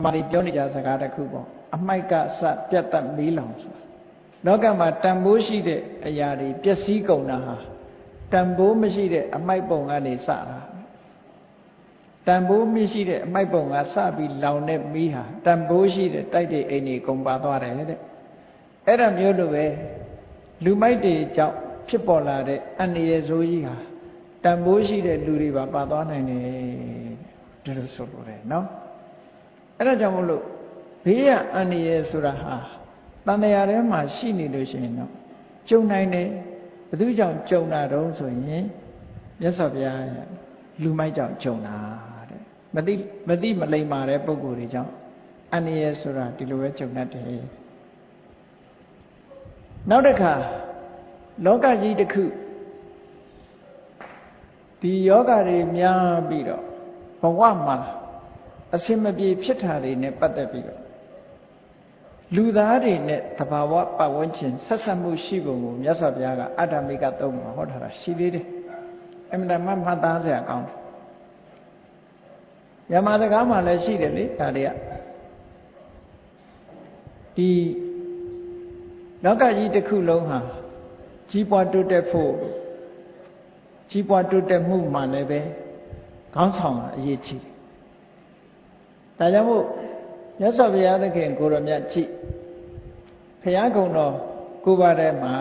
မာရီပြောနေကြစကားတစ်ခုပေါ့အမိုက်ကစပြတ်သက်မီးလောင်ဆိုတာလောကမှာတန်ဖိုးရှိတဲ့အရာတွေပျက်စီးကုန်တာဟာတန်ဖိုးမရှိတဲ့အမိုက်ပုံကနေစတာ တန်ဖိုးမရှိတဲ့အမိုက်ပုံကစပြီးလောင်တဲ့မီးဟာတန်ဖိုးရှိတဲ့တိုက်တဲ့အိမ်တွေကုန်ပါသွားတယ်တဲ့အဲ့ဒါမျိုးလိုပဲလူမိုက်တွေကြောင့်ဖြစ်ပေါ်လာတဲ့အန္တရာယ်ဆိုးကြီးဟာတန်ဖိုးရှိတဲ့လူတွေပါပါသွားနိုင်တယ်ဒီလိုဆိုလိုတယ်နော်အဲ့ဒါကြောင့်မို့လို့ဘေးရအန္တရာယ်ဆိုတာဟာတန်တရားထဲမှာရှိနေလို့ရှိရင်တော့ကြုံနိုင်တယ်ဘသူကြောင့်ကြုံတာတုံးဆိုရင်မြတ်စွာဘုရားလူမိုက်ကြောင့်ကြုံတာတဲ့ မသိမသိမလိမ္မာတဲ့ပုံကိုယ်တွေကြောင့်အန္တရာယ်ဆိုတာဒီလိုပဲကြုံတတ်တယ်နောက်တစ်ခါလောကကြီးတစ်ခုဒီယောဂတွေများပြီးတော့ဘဝမှာအစင်မပြေဖြစ်တာတွေနဲ့ပတ်သက်ပြီးတော့လူသားတွေနဲ့တဘာဝပတ်ဝန်းကျင်ဆက်ဆက်မှုရှိပုံကိုမြတ်စွာဘုရားကအတ္တမိကသုံးမှာဟောထားတာရှိသေးတယ်အမှန်တမ်းမှတ်သားစရာကောင်းတယ် ယမစကားမှာလည်းရှိတယ်လေဒါတွေကဒီလောကကြီးတစ်ခုလုံးဟာကြီးပွားတိုးတက်ဖို့ကြီးပွားတိုးတက်မှုမှလည်းပဲခေါင်းဆောင်အရေးကြီးတယ်ဒါကြောင့်မို့မြတ်စွာဘုရားသခင်ကိုရောမြတ်ကြည့်ဘုရားကုံတော်ကိုပါတဲ့မှာ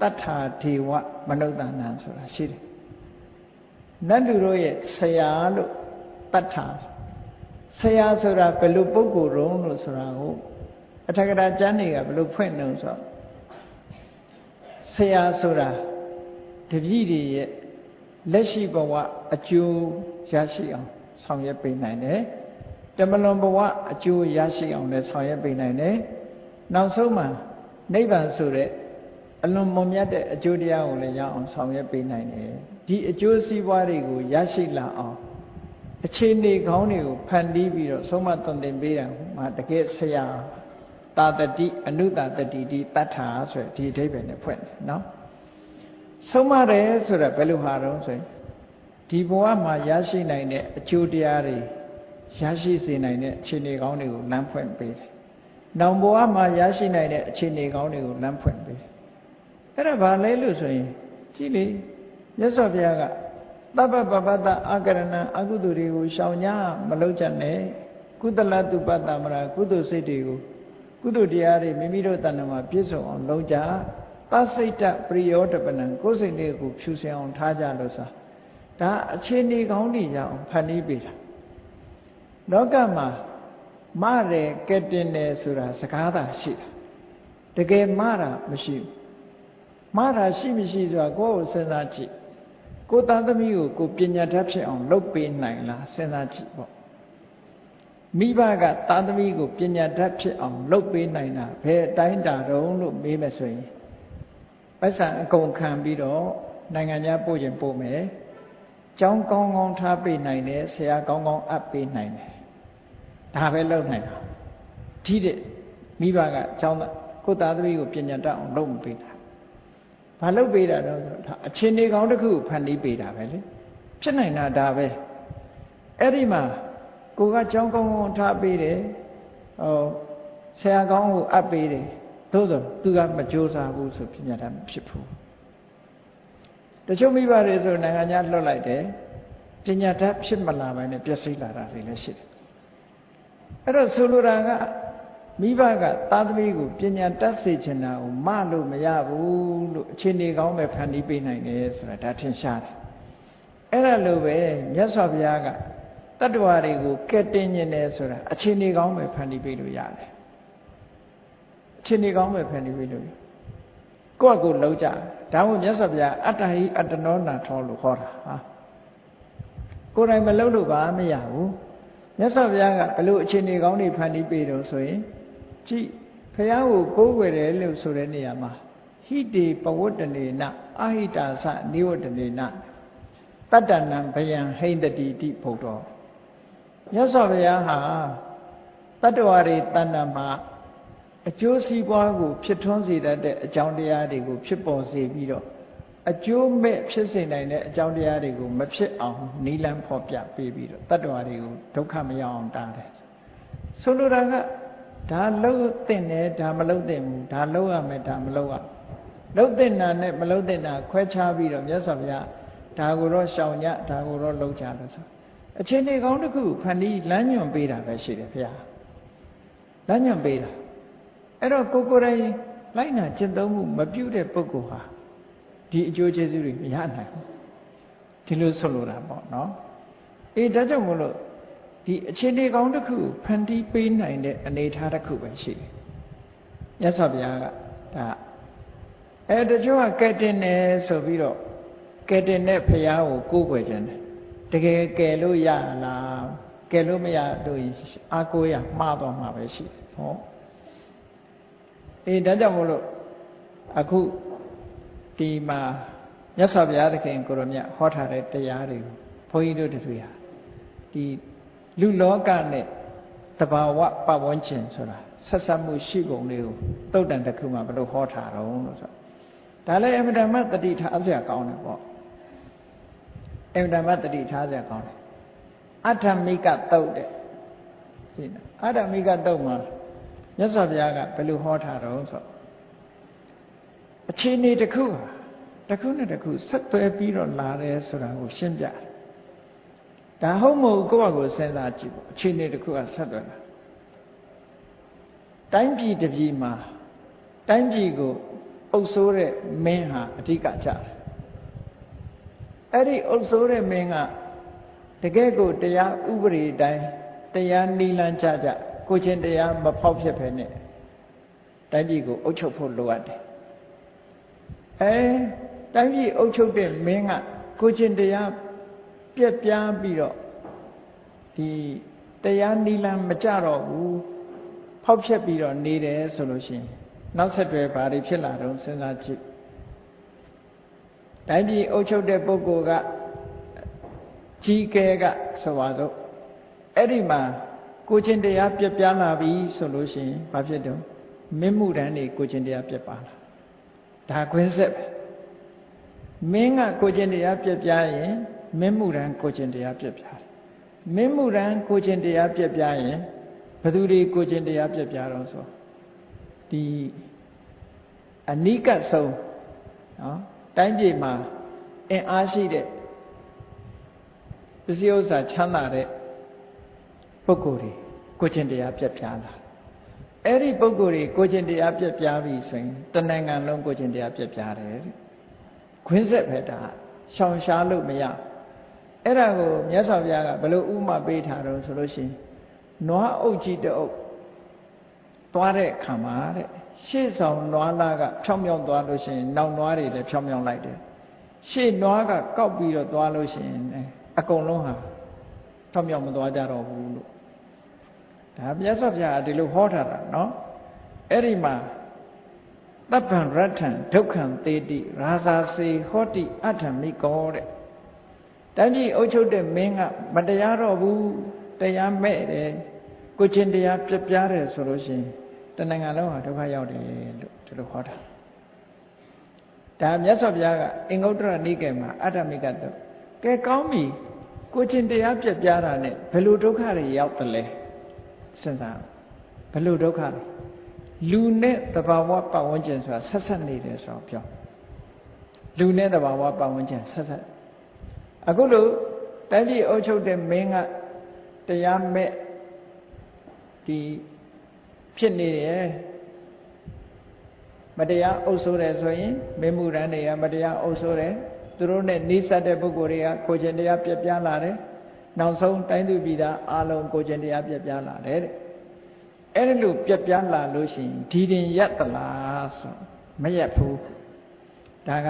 တတ္ထာဒေဝမနုဿာနံဆိုတာရှိတယ်နတ်လူတို့ရဲ့ဆရာလို့ တတ္ထာဆရာဆိုတာဘယ်လိုပုဂ္ဂိုလ်တုံးလို့ဆိုတာကိုအထက်ကရာကျမ်းတွေကဘယ်လိုဖွင့်နှုံဆိုတော့ဆရာဆိုတာတပည့်တွေရဲ့လက်ရှိဘဝအကျိုးရရှိအောင်ဆောင်ရွက်ပေးနိုင်တယ်တမလွန်ဘဝအကျိုးရရှိအောင်လည်းဆောင်ရွက်ပေးနိုင်တယ်နောက်ဆုံးမှာနိဗ္ဗာန်ဆိုတဲ့အလွန်မွန်မြတ်တဲ့အကျိုးတရားကိုလည်းရအောင်ဆောင်ရွက်ပေးနိုင်တယ်ဒီအကျိုးစီးပွားတွေကိုရရှိလာအောင် အခြေအနေကောင်းတွေကိုဖန်တီးပြီးတော့ဆုံးမသွန်သင်ပေးတာမှာတကယ်ဆရာတာတတိအနုတာတတိတိတတ္ထာဆိုဒီအဓိပ္ပာယ်နဲ့ဖွင့်တယ်နော်ဆုံးမတယ်ဆိုတာဘယ်လိုဟာတော့ဆိုရင်ဒီဘဝမှာရရှိနိုင်တဲ့အကျိုးတရားတွေရရှိစေနိုင်တဲ့အခြေအနေကောင်းတွေကိုလမ်းဖွင့်ပေးတယ်။နောင်ဘဝမှာရရှိနိုင်တဲ့အခြေအနေကောင်းတွေကိုလမ်းဖွင့်ပေးတယ်။အဲ့ဒါဘာလဲလို့ဆိုရင်ကြည့်လေမြတ်စွာဘုရားက သဗ္ဗပပတ္တအာကရဏအကုသိုလ်တွေကိုရှောင်ညာမလုပ်ကြနဲ့ကုသလတုပတ္တမရာကုသိုလ်စိတ်တွေကိုကုသိုလ်တရားတွေမိမိတို့တဏ္ဍမှာပြည့်စုံအောင်လုပ်ကြသစိတ်တပရိယောတပနံကိုယ်စိတ်လေးကိုဖြူစင်အောင်ထားကြလို့ဆိုဒါအခြေအနေကောင်းတွေရအောင်ဖန်တီးပေးတာလောကမှာမတယ်ကဲတင်တယ်ဆိုတာစကားသာရှိတာတကယ်မတာမရှိဘူးမတာရှိမရှိဆိုတာကိုယ့်ကိုစဉ်းစားကြည့် ကိုသားသမီးကိုကိုပညာတတ်ဖြစ်အောင်လုပ်ပေးနိုင်လားစဉ်းစားကြည့်ပေါ့မိဘကသားသမီးကိုပညာတတ်ဖြစ်အောင်လုပ်ပေးနိုင်တာဘယ်အတိုင်းတာတုံးလို့မေးမယ်ဆိုရင်ပတ်စံအကုန်ခံပြီးတော့နိုင်ငံခြားပို့ရင်ပို့မယ်ကျောင်းကောင်းကောင်းထားပေးနိုင်တယ်ဆရာကောင်းကောင်းအပ်ပေးနိုင်တယ်ဒါပဲလုပ်နိုင်တာဒီတဲ့မိဘကကျောင်းကိုသားသမီးကိုပညာတတ်အောင်လုပ်မပေးတာ ဘာလုပ်ပေးတာတော့ဆိုတော့အချင်းနေကောင်းတစ်ခုဖန်တီးပေးတာပဲလေဖြစ်နိုင်တာဒါပဲအဲ့ဒီမှာကိုကကျောင်းကောင်းကောင်းထားပေးတယ်ဟောဆရာကောင်းကိုအပ်ပေးတယ်သို့သောသူကမကြိုးစားဘူးဆိုပညာတတ်မဖြစ်ဘူးတချို့မိဘတွေဆိုနိုင်ငံခြားလွတ်လိုက်တယ်ပညာတတ်ဖြစ်မလာဘဲနဲ့ပျက်စီးလာတာတွေလည်းရှိတယ်အဲ့တော့ဆိုလိုတာက မိဘကသားသမီးကိုပညာတတ်စေချင်တာကိုမလို့မရဘူးလို့အခြေအနေကောင်းပဲဖန်တီးပေးနိုင်တယ်ဆိုတာဒါထင်ရှားတယ်အဲ့ဒါလိုပဲမြတ်စွာဘုရားကတတ္တဝါတွေကိုကဲတင်ញင်တယ်ဆိုတာအခြေအနေကောင်းပဲဖန်တီးပေးလို့ရတယ်အခြေအနေကောင်းပဲဖန်တီးပေးလို့ရကိုယ့်အကိုလုံးကြဒါမှမြတ်စွာဘုရားအတ္တဟိအတ္တနောနာထောလို့ခေါ်တာဟာကိုယ်တိုင်မလုံးလို့ပါမရဘူးမြတ်စွာဘုရားကဘလို့အခြေအနေကောင်းတွေဖန်တီးပေးတော့ဆိုရင် ကြည့်ဘုရားကိုကိုးကွယ်တယ်လို့ဆိုတဲ့နေရာမှာဟိတေပဝတ္တနေနအာဟိတာသနိဝတ္တနေနတတ္တနံဘယံဟိန္တတိတိဘုဒ္ဓောမြတ်စွာဘုရားဟာတတ္တဝါတွေတဏ္ဍမှာအကျိုးစီးပွားကိုဖြစ်ထွန်းစေတတ်တဲ့အကြောင်းတရားတွေကိုဖြစ်ပေါ်စေပြီးတော့အကျိုးမဲ့ဖြစ်စေနိုင်တဲ့အကြောင်းတရားတွေကိုမဖြစ်အောင်နီလန်းဖော်ပြပေးပြီးတော့တတ္တဝါတွေကိုဒုက္ခမရောက်အောင်တားတယ်ဆိုလိုတာက ဒါလှုပ်တဲ့နဲ့ဒါမလှုပ်တဲ့ဘူးဒါလှုပ်ရမယ်ဒါမလှုပ်ရလှုပ်တဲ့နာနဲ့မလှုပ်တဲ့နာခွဲခြားပြီးတော့မြတ်စွာဘုရားဒါကိုတော့ရှောင်ကြဒါကိုတော့လှုပ်ကြလို့ဆိုအချိန်လေးကောင်းတစ်ခုဖန်ပြီးလမ်းညွန်ပေးတာပဲရှိတယ်ဘုရားလမ်းညွန်ပေးတာအဲ့တော့ကိုကိုယ်တိုင်လိုက်နာကျင့်သုံးမှုမပြုတဲ့ပုဂ္ဂိုလ်ဟာဒီအကျိုးကျေးဇူးတွေမရနိုင်ဘူးဒီလိုဆိုလိုတာပေါ့နော်အေးဒါကြောင့်မလို့ ဒီအခြေအနေကောင်းတစ်ခုဖန်တီးပေးနိုင်တဲ့အနေအထားတစ်ခုပဲရှိတယ်မြတ်စွာဘုရားကဒါအဲတချို့ကကဲတင်တယ်ဆိုပြီးတော့ကဲတင်တဲ့ဘုရားကိုကိုးကွယ်ခြင်းတယ်တကယ်ကယ်လို့ရလားကယ်လို့မရလို့အာကိုရမှားသွားမှာပဲရှိတယ်ဟောအေးဒါကြောင့်မို့လို့အခုဒီမှာမြတ်စွာဘုရားသခင်ကိုရောမြတ်ဟောထားတဲ့တရားတွေကိုဘုန်းကြီးတို့တွေဟာဒီ လူလောကနဲ့တဘာဝပတ်ဝန်းကျင်ဆိုတာဆက်ဆက်မှုရှိပုံလေးကိုတုတ်တန်တစ်ခုမှဘယ်လိုဟောထားတော့လို့ဆိုဒါလည်းအမြဲတမ်းတတိထားစရာကောင်းတယ်ပေါ့အမြဲတမ်းတတိထားစရာကောင်းတယ်အထမိကတုတ်တဲ့ရှင်းလားအထမိကတုတ်မှာမြတ်စွာဘုရားကဘယ်လိုဟောထားတော့ဆိုအခြေအနေတစ်ခုတစ်ခုနဲ့တစ်ခုဆက်သွယ်ပြီးတော့လာတယ်ဆိုတာကိုရှင်းပြတယ် ဒါဟုတ်မဟုတ်ကိုယ့်ဘာကိုစဉ်းစားကြည့်ပေါ့အခြေအနေတစ်ခုကဆက်သွယ်လာတိုင်းပြည်တစ်ပြည်မှာတိုင်းပြည်ကိုအုပ်စိုးတဲ့မင်းဟာအဓိကကြတယ်အဲ့ဒီအုပ်စိုးတဲ့မင်းကတကယ်ကိုတရားဥပဒေတိုင်းတရားနိလန်းကြကြကိုချင်းတရားမဖောက်ဖြစ်ဖ ೇನೆ တိုင်းပြည်ကိုအုပ်ချုပ်ဖို့လိုအပ်တယ်အဲတိုင်းပြည်အုပ်ချုပ်တဲ့မင်းကကိုချင်းတရား ပြက်ပြားပြီးတော့ဒီတရားနိလန်းမကြတော့ဘူးဖောက်ဖြက်ပြီးတော့နေတယ်ဆိုလို့ရှိရင်နောက်ဆက်တွဲဘာတွေဖြစ်လာတော့စဉ်းစားကြည့်တိုင်းပြည်အုပ်ချုပ်တဲ့ပုဂ္ဂိုလ်ကကြီးကဲကဆိုပါတော့အဲ့ဒီမှာကိုချင်းတရားပြက်ပြားလာပြီဆိုလို့ရှိရင်ဘာဖြစ်တော့မင်းမှုတန်းတွေကိုချင်းတရားပြက်ပါလာဒါခွင်းဆက်ပဲမင်းကကိုချင်းတရားပြက်ပြားရင် မင်းမှုတန်းကိုချင်းတရားပြက်ပြားတယ်မင်းမှုတန်းကိုချင်းတရားပြက်ပြားရင်ဘသူတွေကိုချင်းတရားပြက်ပြားတော့ဆိုဒီအနိကဆုံးနော်တိုင်းပြည်မှာအင်အားရှိတဲ့ပစ္စည်းဥစ္စာချမ်းသာတဲ့ပုဂ္ဂိုလ်တွေကိုချင်းတရားပြက်ပြားလာအဲ့ဒီပုဂ္ဂိုလ်တွေကိုချင်းတရားပြက်ပြားပြီဆိုရင်တနိုင်ငံလုံးကိုချင်းတရားပြက်ပြားတယ်ခွင်းဆက်ပဲဒါရှောင်ရှားလို့မရ အဲ့ဒါကိုမြတ်စွာဘုရားကဘယ်လိုဥမာပေးထားတော့ဆိုလို့ရှိရင်နွားအုပ်ကြီးတအုပ်သွားတဲ့ခံမှာတဲ့ရှေ့ဆောင်နွားလားကဖြောင်းဖြောင်းသွားလို့ရှိရင်နောက်နွားတွေလည်းဖြောင်းဖြောင်းလိုက်တယ်ရှေ့နွားကကောက်ပြီးတော့သွားလို့ရှိရင်အကုန်လုံးဟာဖြောင်းဖြောင်းမသွားကြတော့ဘူးလို့ဒါမြတ်စွာဘုရားဒီလိုဟောထားတာနော်အဲ့ဒီမှာတပ္ပံရထံဒုက္ခံတေတိရာဇာစေဟောတိအထမိကောတဲ့ တိုင်းပြည်အုပ်ချုပ်တဲ့မင်းကမတရားတော့ဘူးတရားမဲ့တယ်ကိုချင်းတရားပြပြတယ်ဆိုလို့ရှိရင်တဏ္ဍာလုံးဟာဒုက္ခရောက်တယ်လို့ဒီလိုဟောတာဒါမြတ်စွာဘုရားကအင်္ဂုတ္တရနိကေမှာအတ္တမိကတုကဲကောင်းပြီကိုချင်းတရားပြပြတာနဲ့ဘယ်လိုဒုက္ခတွေရောက်တယ်လဲစဉ်းစားဘယ်လိုဒုက္ခလဲလူနဲ့တဘာဝပတ်ဝန်းကျင်ဆိုတာဆက်ဆက်နေတယ်ဆိုတော့ပြောလူနဲ့တဘာဝပတ်ဝန်းကျင်ဆက်ဆက် အခုလို့တိုင်းပြည်အုပ်ချုပ်တဲ့မင်းကတရားမဲ့ဒီဖြစ်နေတယ်မတရားအုပ်ဆိုးတယ်ဆိုရင်မင်းမှုရန်တွေကမတရားအုပ်ဆိုးတယ်သူတို့နဲ့နှိစက်တဲ့ပုဂ္ဂိုလ်တွေကကိုကျင်တရားပြပြလာတယ်နောက်ဆုံးတိုင်းသူပြည်သားအလုံးကိုကျင်တရားပြပြလာတယ်တဲ့အဲ့ဒီလိုပြပြလာလို့ရှိရင်ဒီတင်ရက်သလားဆိုမရက်ဘူးဒါက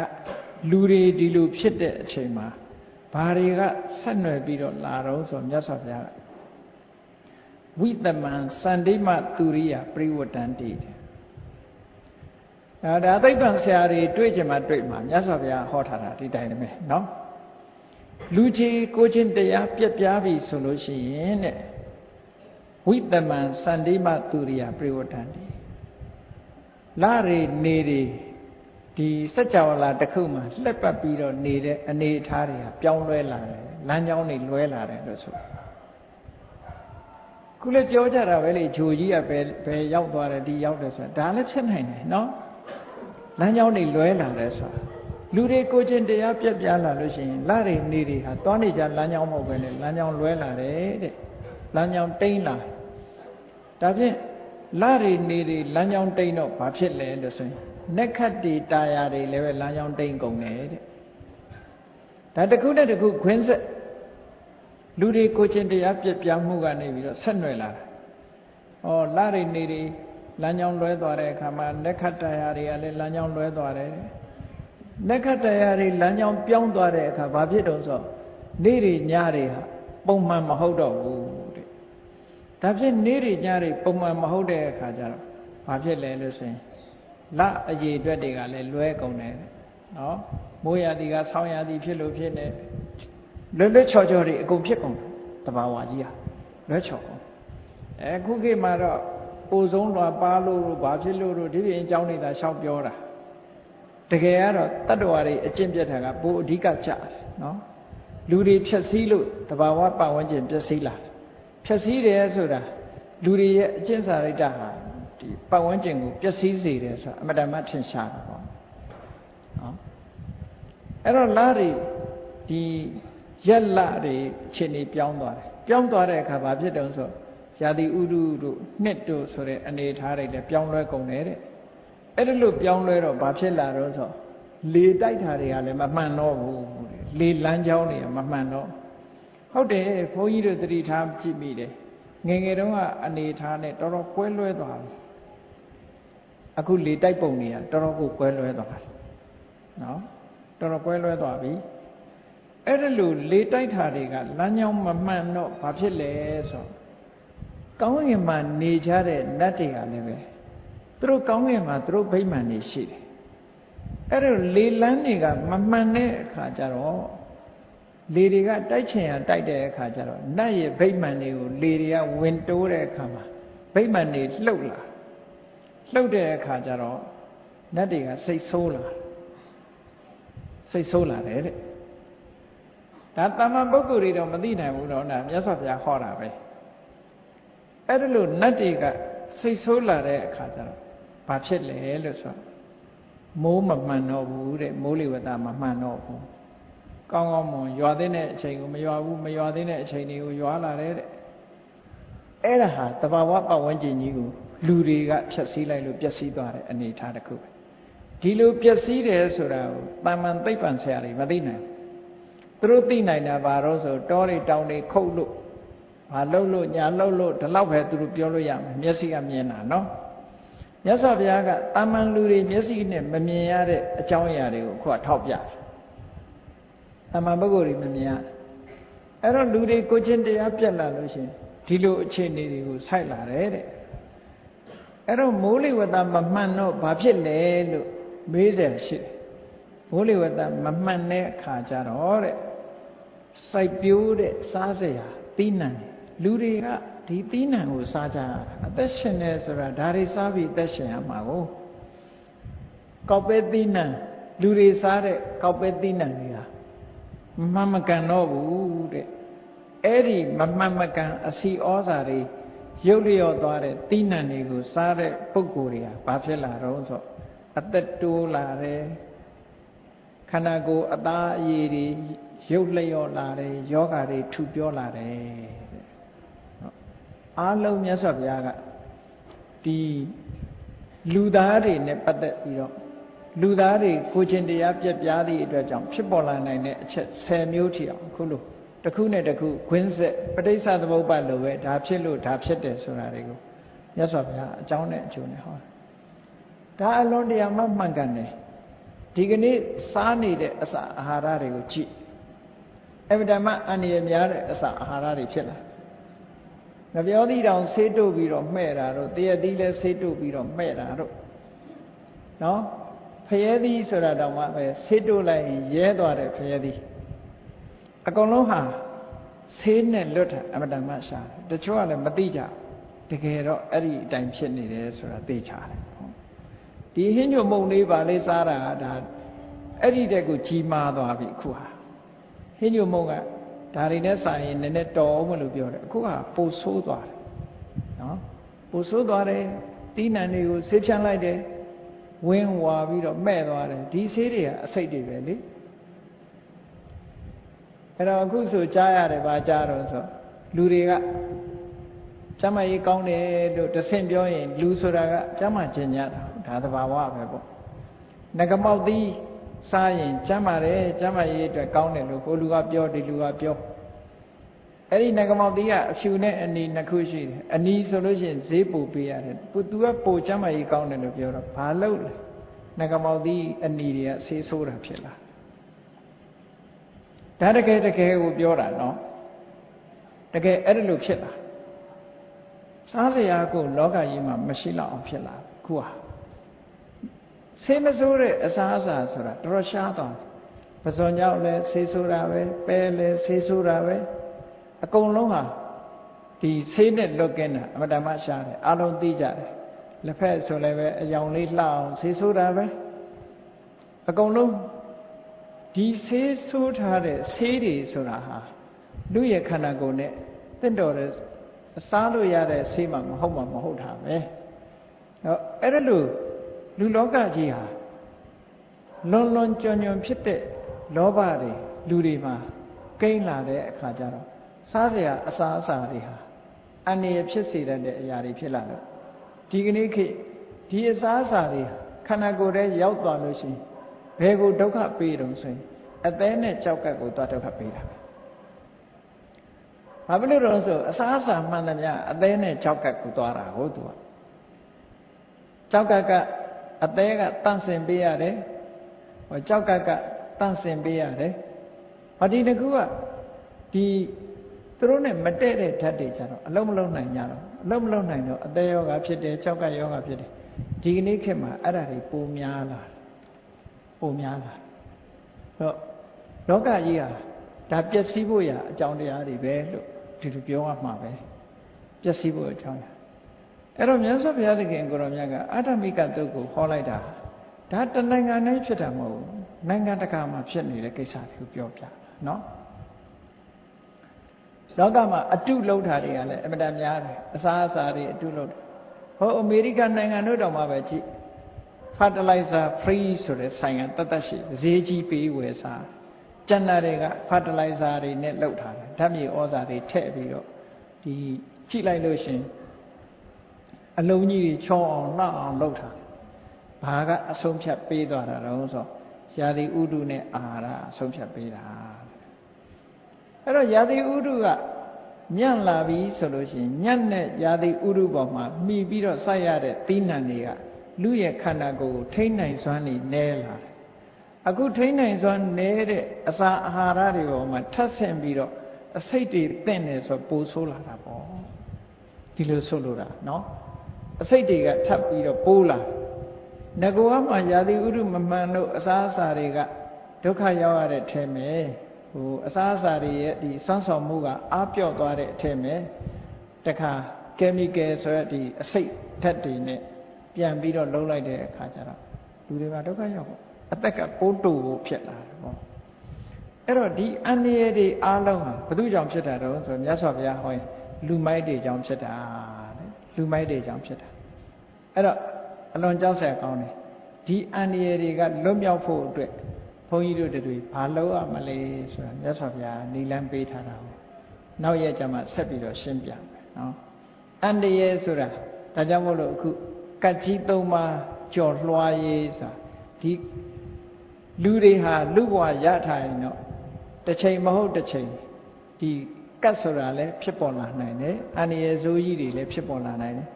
လူတွေဒီလိုဖြစ်တဲ့အချိန်မှာ ဘာတွေကဆက်နွယ်ပြီးတော့လာတော့ဆိုမြတ်စွာဘုရားဝိတမံစန္ဒိမသူရိယပရိဝတ္တန်တိအဲဒါသိပ္ပံဆရာတွေတွေ့ကြမှာတွေ့မှာမြတ်စွာဘုရားဟောထားတာဒီတိုင်းပဲเนาะလူကြီးကိုချင်းတရားပြက်ပြားပြီဆိုလို့ရှိရင်တဲ့ဝိတမံစန္ဒိမသူရိယပရိဝတ္တန်တိလာရီနေရီ ဒီစัจ java လာတစ်ခုမှလှက်ပတ်ပြီးတော့နေတဲ့အနေအထားတွေကပြောင်းလဲလာတယ်လမ်းကြောင်းတွေလွဲလာတယ်လို့ဆိုခုလည်းပြောကြတာပဲလေဂျိုကြီးကဘယ်ဘယ်ရောက်သွားတယ်ဒီရောက်တယ်ဆိုတာဒါလည်းဖြစ်နိုင်တယ်နော်လမ်းကြောင်းတွေလွဲလာတယ်ဆိုတာလူတွေကိုချင်းတရားပြက်ပြားလာလို့ရှိရင်လာတွေနေတွေဟာသွားနေကြလမ်းကြောင်းမဟုတ်ပဲလေလမ်းကြောင်းလွဲလာတယ်တဲ့လမ်းကြောင်းတိမ့်လာဒါဖြင့်လာတွေနေတွေလမ်းကြောင်းတိမ့်တော့ဘာဖြစ်လဲလို့ဆိုရင် နက်ခတ်တီတာယာတွေလည်းပဲလမ်းကြောင်းတိမ့်ကုန်တယ်တဲ့ဒါတစ်ခုနဲ့တစ်ခုခွင်းဆက်လူတွေကိုချင်းတရားပြက်ပြားမှုကနေပြီးတော့ဆက်နွယ်လာတာဩလာတွေနေတွေလမ်းကြောင်းလွဲသွားတဲ့အခါမှာနက်ခတ်တာယာတွေကလည်းလမ်းကြောင်းလွဲသွားတယ်နက်ခတ်တရားတွေလမ်းကြောင်းပြောင်းသွားတဲ့အခါဘာဖြစ်တုံးဆိုနေ့တွေညတွေဟာပုံမှန်မဟုတ်တော့ဘူးတဲ့ဒါဖြင့်နေ့တွေညတွေပုံမှန်မဟုတ်တဲ့အခါကျတော့ဘာဖြစ်လဲလို့ဆိုရင် လအရေးအတွက်တွေကလည်းလွဲကုန်တယ်နော်မိုးရသည်ကဆောင်းရသည်ဖြစ်လို့ဖြစ်နေလွတ်လွတ်ချော်ချော်တွေအကုန်ဖြစ်ကုန်တဘာဝကြီးဟာလွဲချော်ကုန်အခုခေတ်မှာတော့ပိုဆုံးတော့ပါလို့ဘာဖြစ်လို့တို့ဒီပြင်အကြောင်းနေတာရှောက်ပြောတာတကယ်ကတော့တတ္တဝါတွေအကျင့်ပြတ်တာကပိုအဓိကကြတယ်နော်လူတွေဖြက်စီးလို့တဘာဝပတ်ဝန်းကျင်ပျက်စီးလာဖြက်စီးတယ်ဆိုတာလူတွေရဲ့အကျင့်စာရိတ္တဟာ ဒီပတ်ဝန်းကျင်ကိုပျက်စီးစေတယ်ဆိုတာအမတမထင်ရှားတာပေါ့နော်အဲ့တော့လားတွေဒီရက်လတွေအခြေအနေပြောင်းသွားတယ်ပြောင်းသွားတဲ့အခါဘာဖြစ်တုံးဆိုရာသီဥတုတို့နှစ်တို့ဆိုတဲ့အနေထားတွေလည်းပြောင်းလဲကုန်တယ်တဲ့အဲ့ဒါလို့ပြောင်းလဲတော့ဘာဖြစ်လာတော့ဆိုလေတိုက်တာတွေကလည်းမမှန်တော့ဘူးလေလမ်းကြောင်းတွေကမမှန်တော့ဟုတ်တယ်ဘုန်းကြီးတို့သတိထားကြည့်မိတယ်ငယ်ငယ်တုန်းကအနေထားနဲ့တော်တော်ကွဲလွဲသွားပြီ အခုလေတိုက်ပုံတွေကတော်တော်ကိုကွဲလွဲသွားတယ်နော်တော်တော်ကွဲလွဲသွားပြီအဲ့ဒါလို့လေတိုက်တာတွေကလမ်းကြောင်းမမှန်တော့ဘာဖြစ်လဲဆိုကောင်းကင်မှာနေကြတဲ့နတ်တွေကလည်းပဲသူတို့ကောင်းကင်မှာသူတို့ဗိမာန်တွေရှိတယ်အဲ့ဒါလေလန်းတွေကမမှန်တဲ့အခါကျတော့လေတွေကတိုက်ချင်ရတိုက်တဲ့အခါကျတော့နတ်ရဲ့ဗိမာန်တွေကိုလေတွေကဝင်တိုးတဲ့အခါမှာဗိမာန်တွေလှုပ်လာ လှုပ်တဲ့အခါကျတော့နတ်တွေကစိတ်ဆိုးလာစိတ်ဆိုးလာတယ်တဲ့ဒါတာမန်ပုဂ္ဂိုလ်တွေတော့မသိနိုင်ဘူးတော့ဒါမြတ်စွာဘုရားဟောတာပဲအဲ့ဒါလို့နတ်တွေကစိတ်ဆိုးလာတဲ့အခါကျတော့ဘာဖြစ်လဲလို့ဆိုမိုးမမှန်တော့ဘူးတဲ့မိုးလေဝသမမှန်တော့ဘူးကောင်းကောင်းမွန်ရွာသိတဲ့အချိန်ကိုမရွာဘူးမရွာသိတဲ့အချိန်တွေကိုရွာလာတယ်တဲ့အဲ့ဒါဟာတဘာဝပတ်ဝန်းကျင်ကြီးကို လူတွေကဖျက်ဆီးလိုက်လို့ပျက်စီးသွားတဲ့အနေအထားတစ်ခုပဲဒီလိုပျက်စီးတယ်ဆိုတာကိုတာမန်သိပ္ပံဆရာတွေမသိနိုင်ဘူးသူတို့သိနိုင်တာဘာလို့ဆိုတောတွေတောင်တွေခုတ်လို့ဘာလှုပ်လို့ညာလှုပ်လို့ဒီလောက်ပဲသူတို့ပြောလို့ရမယ်မျက်စိကမြင်တာနော်မြတ်စွာဘုရားကတာမန်လူတွေမျက်စိနဲ့မမြင်ရတဲ့အကြောင်းအရာတွေကိုခုကထောက်ပြတယ်တာမန်ပုဂ္ဂိုလ်တွေမမြင်ရအဲ့တော့လူတွေကိုချင်းတရားပြက်လာလို့ရှင်ဒီလိုအခြေအနေတွေကိုဆိုက်လာတယ်တဲ့ အဲ့တော့မိုးလေဝသမမှန်တော့ဘာဖြစ်လဲလို့မေးစရာရှိတယ်မိုးလေဝသမမှန်တဲ့အခါကျတော့တဲ့စိုက်ပြိုးတဲ့စားစရာသီးနှံလူတွေကဒီသီးနှံကိုစားကြတာအသက်ရှင်နေဆိုတာဒါတွေစားပြီးအသက်ရှင်ရမှာကိုကောက်ပဲသီးနှံလူတွေစားတဲ့ကောက်ပဲသီးနှံတွေဟာမမှန်မကန်တော့ဘူးတဲ့အဲ့ဒီမမှန်မကန်အစီဩဇာတွေ ရုပ်လျော့သွားတဲ့သီးနှံတွေကိုစားတဲ့ပုံကိုယ်တွေကဘာဖြစ်လာတော့ဆိုအသက်တိုးလာတယ်ခန္ဓာကိုယ်အသားအရည်တွေရုပ်လျော့လာတယ်ယောဂါတွေထူပြောလာတယ်အားလုံးမြတ်စွာဘုရားကဒီလူသားတွေနဲ့ပတ်သက်ပြီးတော့လူသားတွေကိုချင်းတရားပြက်ပြားသည့်အတွက်ကြောင့်ဖြစ်ပေါ်လာနိုင်တဲ့အချက်10မျိုးထိအောင်ခုလို တစ်ခုနဲ့တစ်ခုခွင်းဆက်ပဋိစ္စသမုပ္ပါလိုပဲဒါဖြစ်လို့ဒါဖြစ်တယ်ဆိုတာတွေကိုမြတ်စွာဘုရားအကြောင်းနဲ့အကျိုးနဲ့ဟောဒါအလွန်တရာမှမှန်ကန်တယ်ဒီကနေ့စားနေတဲ့အစာအာဟာရတွေကိုကြည့်အဗ္ဗဓမ္မအန္တရာယ်များတဲ့အစာအာဟာရတွေဖြစ်လာငပြောသီးတောင်ဆေးတုပ်ပြီးတော့မှဲ့တာတို့တရက်သီးလည်းဆေးတုပ်ပြီးတော့မှဲ့တာတို့နော်ဖရဲသီးဆိုတာတောင်မှပဲဆေးတုပ်လိုက်ရင်ရဲသွားတယ်ဖရဲသီး အကုန်လုံးဟာဆေးနဲ့လွတ်တာအမတန်မှရှာတယ်တချို့ကလည်းမသိကြတကယ်တော့အဲ့ဒီအတိုင်းဖြစ်နေတယ်ဆိုတာသိချတယ်ဒီဟင်းညွတ်မုံလေးပါလေးစားတာဒါအဲ့ဒီတက်ကိုကြီးမားသွားပြီအခုဟာဟင်းညွတ်မုံကဒါတွေနဲ့ဆိုင်ရင်နည်းနည်းတော်အောင်လို့ပြောတယ်အခုကပိုဆိုးသွားတယ်နော်ပိုဆိုးသွားတယ်တီးနှံတွေကိုဆေးဖြန်းလိုက်တယ်ဝင်းဝါပြီးတော့မဲ့သွားတယ်ဒီဆေးတွေကအစိတ်တွေပဲလေ အဲ့တော့အခုဆိုကြားရတယ်ဗာကြားတော့ဆိုလူတွေကကျမကြီးကောင်းတယ်လို့တဆင့်ပြောရင် လူဆိုတာကကျမကျင်ကြတာဒါသဘာဝပဲပေါ့ငကမောက်သီးစားရင်ကျမ်းပါတယ်ကျမ်းမာရေးအတွက်ကောင်းတယ်လို့ကိုလူကပြောဒီလူကပြောအဲ့ဒီငကမောက်သီးကအဖြူနဲ့အနီနှစ်ခုရှိတယ်အနီဆိုလို့ရှိရင်ဈေးပို့ပေးရတယ်သူကပို့ကျမ်းမာရေးကောင်းတယ်လို့ပြောတော့ဘာလို့လဲငကမောက်သီးအနီတွေကဆေးဆိုးတာဖြစ်လာ ဒါတကယ်တကယ်ကိုပြောတာနော်တကယ်အဲ့ဒါလို့ဖြစ်လာစားစရာကိုလောကကြီးမှာမရှိတော့အောင်ဖြစ်လာခုဟာဆေးမဆိုးတဲ့အစားအစာဆိုတာတော်တော်ရှားသွားပဇွန်ကြောင့်လည်းဆေးဆိုးတာပဲပဲလည်းဆေးဆိုးတာပဲအကုန်လုံးဟာဒီဆေးနဲ့လွတ်ကင်းတာအမတမရှားတယ်အလုံးသိကြတယ်လက်ဖက်ဆိုလည်းပဲအယောင်လေးလှအောင်ဆေးဆိုးတာပဲအကုန်လုံး ဒီဆေးဆိုးထားတဲ့ဆေးတွေဆိုတာဟာလူရဲ့ခန္ဓာကိုယ်နဲ့တင့်တော်တဲ့အစားလို့ရတဲ့ဆေးမှမဟုတ်မှမဟုတ်တာပဲဟောအဲ့ဒါလို့လူလောကကြီးဟာလွန်လွန်ကြွံကြွံဖြစ်တဲ့လောဘတွေလူတွေမှာကိန်းလာတဲ့အခါကျတော့စားစရာအစာအစာတွေဟာအန္တရာယ်ဖြစ်စေတဲ့အရာတွေဖြစ်လာတော့ဒီကနေ့ခေတ်ဒီအစာအစာတွေခန္ဓာကိုယ်ထဲရောက်သွားလို့ရှိရင် ဘယ်ကိုဒုက္ခပေးတုံဆိုရင်အသေးနဲ့ကြောက်ကပ်ကိုသွားဒုက္ခပေးတာပဲဘာဖြစ်လို့လဲဆိုအစာအစာမှန်သမျှအသေးနဲ့ကြောက်ကပ်ကိုသွားတာဟုတ်သူကကြောက်ကပ်ကအသေးကတန့်စင်ပေးရတယ်ဟောကြောက်ကပ်ကတန့်စင်ပေးရတယ်ဟောဒီတကူကဒီသူတို့နဲ့မတည့်တဲ့ဓာတ်တွေကြတော့အလုံးမလုံးနိုင်ကြတော့အလုံးမလုံးနိုင်တော့အသေးယောဂဖြစ်တယ်ကြောက်ကပ်ယောဂဖြစ်တယ်ဒီကနေ့ခေတ်မှာအဲ့ဒါတွေပိုများလာ ပိုများလာတော့လောကကြီးဟာဒါပျက်စီးဖို့ရအကြောင်းတရားတွေပဲလို့ဒီလိုပြောရမှာပဲပျက်စီးဖို့အကြောင်းအဲ့တော့မြတ်စွာဘုရားသခင်ကိုရောမြတ်ကအတ္တမိကတုတ်ကိုဟောလိုက်တာဒါတနိုင်ငံတိုင်းဖြစ်တာမဟုတ်ဘူးနိုင်ငံတကာမှာဖြစ်နေတဲ့ကိစ္စတွေကိုပြောပြတာနော်လောကမှာအတုလုံးတာတွေကလည်းအမတန်များတယ်အစားအစာတွေအတုလုံးဟောအမေရိကန်နိုင်ငံတို့တောင်မှပဲကြည့် fertilizer free ဆိုတဲ့ဆိုင်ကတတ်တတ်ရှိဈေးကြီးပေးဝယ်စားကျန်တာတွေက fertilizer တွေနဲ့လုပ်ထားတယ်ဓာတ်မြေဩဇာတွေထည့်ပြီးတော့ဒီကြည့်လိုက်လို့ရှင်အလုံးကြီးတွေချောအောင်လှအောင်လုပ်ထားဘာကအဆုံးဖြတ်ပေးသွားတာတော့ဆိုရာသီဥတုနဲ့အာဟာရအဆုံးဖြတ်ပေးတာအဲ့တော့ရာသီဥတုကညံ့လာပြီဆိုလို့ရှိရင်ညံ့တဲ့ရာသီဥတုပေါ်မှာမှီပြီးတော့စိုက်ရတဲ့သီးနှံတွေက လူရဲ့ခန္ဓာကိုယ်ကိုထိမ့်နိုင်စွမ်းနေနဲလာတယ်အခုထိမ့်နိုင်စွမ်းနဲတဲ့အစာအာဟာရတွေပေါ်မှာထပ်ဆင့်ပြီးတော့အစိတ်တွေတင့်နေဆိုပိုဆိုးလာတာပေါ့ဒီလိုဆိုလိုတာเนาะအစိတ်တွေကထပ်ပြီးတော့ပိုးလာငကောကမှယာတိဥရုမမှန်လို့အစားအစာတွေကဒုက္ခရောက်ရတဲ့ထဲမှာဟိုအစားအစာတွေရဲ့ဒီစွမ်းဆောင်မှုကအားပြော့သွားတဲ့အထဲမှာတခါကီမီကယ်ဆိုတဲ့ဒီအစိတ်ဓာတ်တွေနဲ့ ပြန်ပြီးတော့လုံးလိုက်တဲ့အခါကျတော့လူတွေကဒုက္ခရောက်ပေါ့အသက်ကပိုးတူဖို့ဖြစ်လာတယ်ပေါ့အဲ့တော့ဒီအန္တရာယ်တွေအားလုံးဟာဘု து ကြောင့်ဖြစ်တာတော့ဆိုမြတ်စွာဘုရားဟောရင်လူမိုက်တွေကြောင့်ဖြစ်တာတဲ့လူမိုက်တွေကြောင့်ဖြစ်တာအဲ့တော့အလွန်ကြောက်စရာကောင်းတယ်ဒီအန္တရာယ်တွေကလွတ်မြောက်ဖို့အတွက်ဘုန်းကြီးတို့တွေဘာလုပ်ရမလဲဆိုတာမြတ်စွာဘုရားနိလန်းပေးထားတာကိုနောက်ရက်ကျမှဆက်ပြီးတော့ရှင်းပြမယ်နော်အန္တရာယ်ဆိုတာဒါကြောင့်မို့လို့အခု ကတ်ကြီးသုံးပါးကြော်လွှားရေးဆိုတာဒီလူတွေဟာလူဘဝရထားရင်တော့တစ်ချိန်မဟုတ်တစ်ချိန်ဒီကတ်ဆိုတာလည်းဖြစ်ပေါ်လာနိုင်တယ်အန္တရာယ်ဆိုးကြီးတွေလည်းဖြစ်ပေါ်လာနိုင်တယ်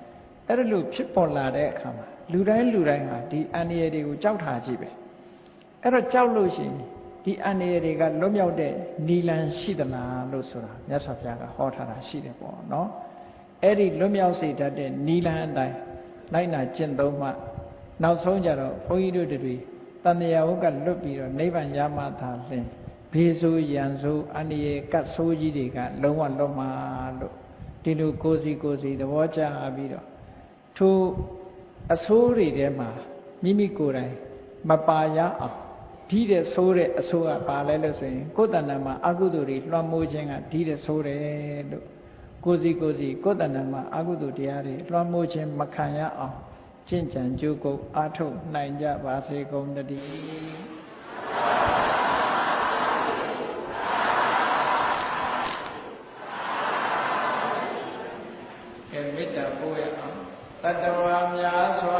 အဲ့ဒါလို့ဖြစ်ပေါ်လာတဲ့အခါမှာလူတိုင်းလူတိုင်းဟာဒီအန္တရာယ်တွေကိုကြောက်ထားကြည့်ပဲအဲ့တော့ကြောက်လို့ရှိရင်ဒီအန္တရာယ်တွေကလွတ်မြောက်တဲ့နီလန်ရှိသလားလို့ဆိုတာမြတ်စွာဘုရားကဟောထားတာရှိတယ်ပေါ့နော်အဲ့ဒီလွတ်မြောက်စေတတ်တဲ့နီလန်အတိုင်း လိုက်နာကျင့်သုံးမှနောက်ဆုံးကြတော့ဘုန်းကြီးတို့တွေတန်မြာဝုကလွတ်ပြီးတော့နိဗ္ဗာန်ရမှသာလင်ဘေးဆိုးရန်ဆိုးအန္တရာယ်ကတ်ဆိုးကြီးတွေကလုံးဝလွတ်မှာလို့ဒီလိုကိုစီကိုစီသဘောကျပြီးတော့ထိုအဆိုးတွေထဲမှာမိမိကိုယ်တိုင်မပါရအောင်ဒီတဲ့ဆိုးတဲ့အဆိုးကပါလဲလို့ဆိုရင်ကိုယ်တဏ္ဍမှာအကုသိုလ်တွေလွှမ်းမိုးခြင်းကဒီတဲ့ဆိုးတယ်လို့ ကိုစီကိုစီကိုယ်တဏ္ဍမှာအကုသိုလ်တရားတွေလွှမ်းမိုးခြင်းမခံရအောင်ကျင့်ကြံကြိုးကုပ်အားထုတ်နိုင်ကြပါစေကုန်တည်းကဲမေတ္တာပို့ရအောင်တတဝါများစွာေး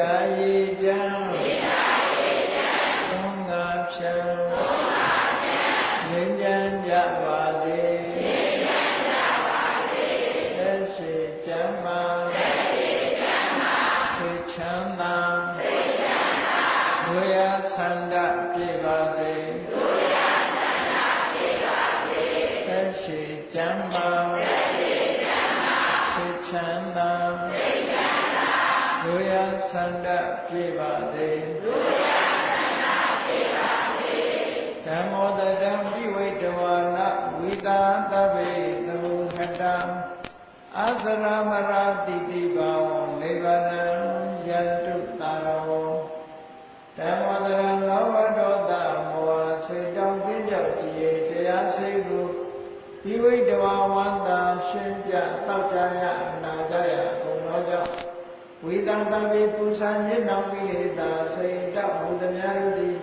မေတ္တာရည်ချမ်းသုံးငါဖြံငြိမ်းချမ်းကြပါစေသက်ရှိချမ်းသာသိချမ်းသာဝေယဆန္ဒ ယဆန္ဒပြပါစေဓမ္မောတတံပိဝိတဝါနဝိတာသဗ္ဗေသမုဟတံအသရမရာတိတိဘာဝံလေဗနံယန္တုတာရောဓမ္မောတရံလောဘဒေါသမောဟစိတ်တောင်းခြင်းကြောင့်ကြည်တရားစိတ်ကိုပိဝိတဝါဝန္တာရှင်းပြတောက်ကြရအနာကြရကုန်သောကြောင့် ဝိတံတပိပူဇာညစ်နောင်ကိလေသာစိတ်တောက်ဟူသည်များတို့သည်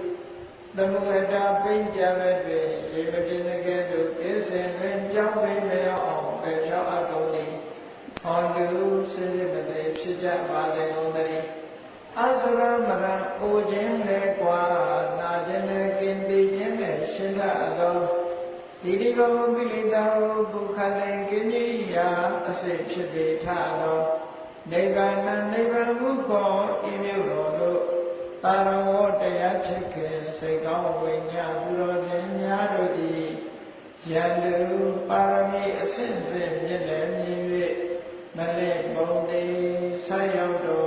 သမုဟတာပိဉ္ကြမဲ့တွင်ရေမတင်ကဲ့သို့ကိစ္စင်တွင်ကြောင်းသိမရောက်အောင်ပဲဖြောက်အပ်ကုန်သည်ဟောတုစိစိမတိဖြစ်ကြပါစေကုန်သတည်းအစရမရံအိုခြင်းလေကွာနာခြင်းလေကင်တိခြင်းနဲ့ရှင်းတတ်သောဒီဒီဘဝကိလေသာကိုဒုက္ခလည်းကင်းကြီးရာအစိတ်ဖြစ်ပေထသော နိဗ္ဗာန်နိဗ္ဗာန်ကိုခေါ်ဤမျိုးတော်တို့ပါရဝတရားချစ်ခင်စိတ်ကောင်းဝိညာဉ်သူတော်ရှင်များတို့သည်ယန္တုပါရမီအဆင့်ဆင့်မြင့်လည်မြင်၍မလဲဘုံတေဆက်ရောက်တော်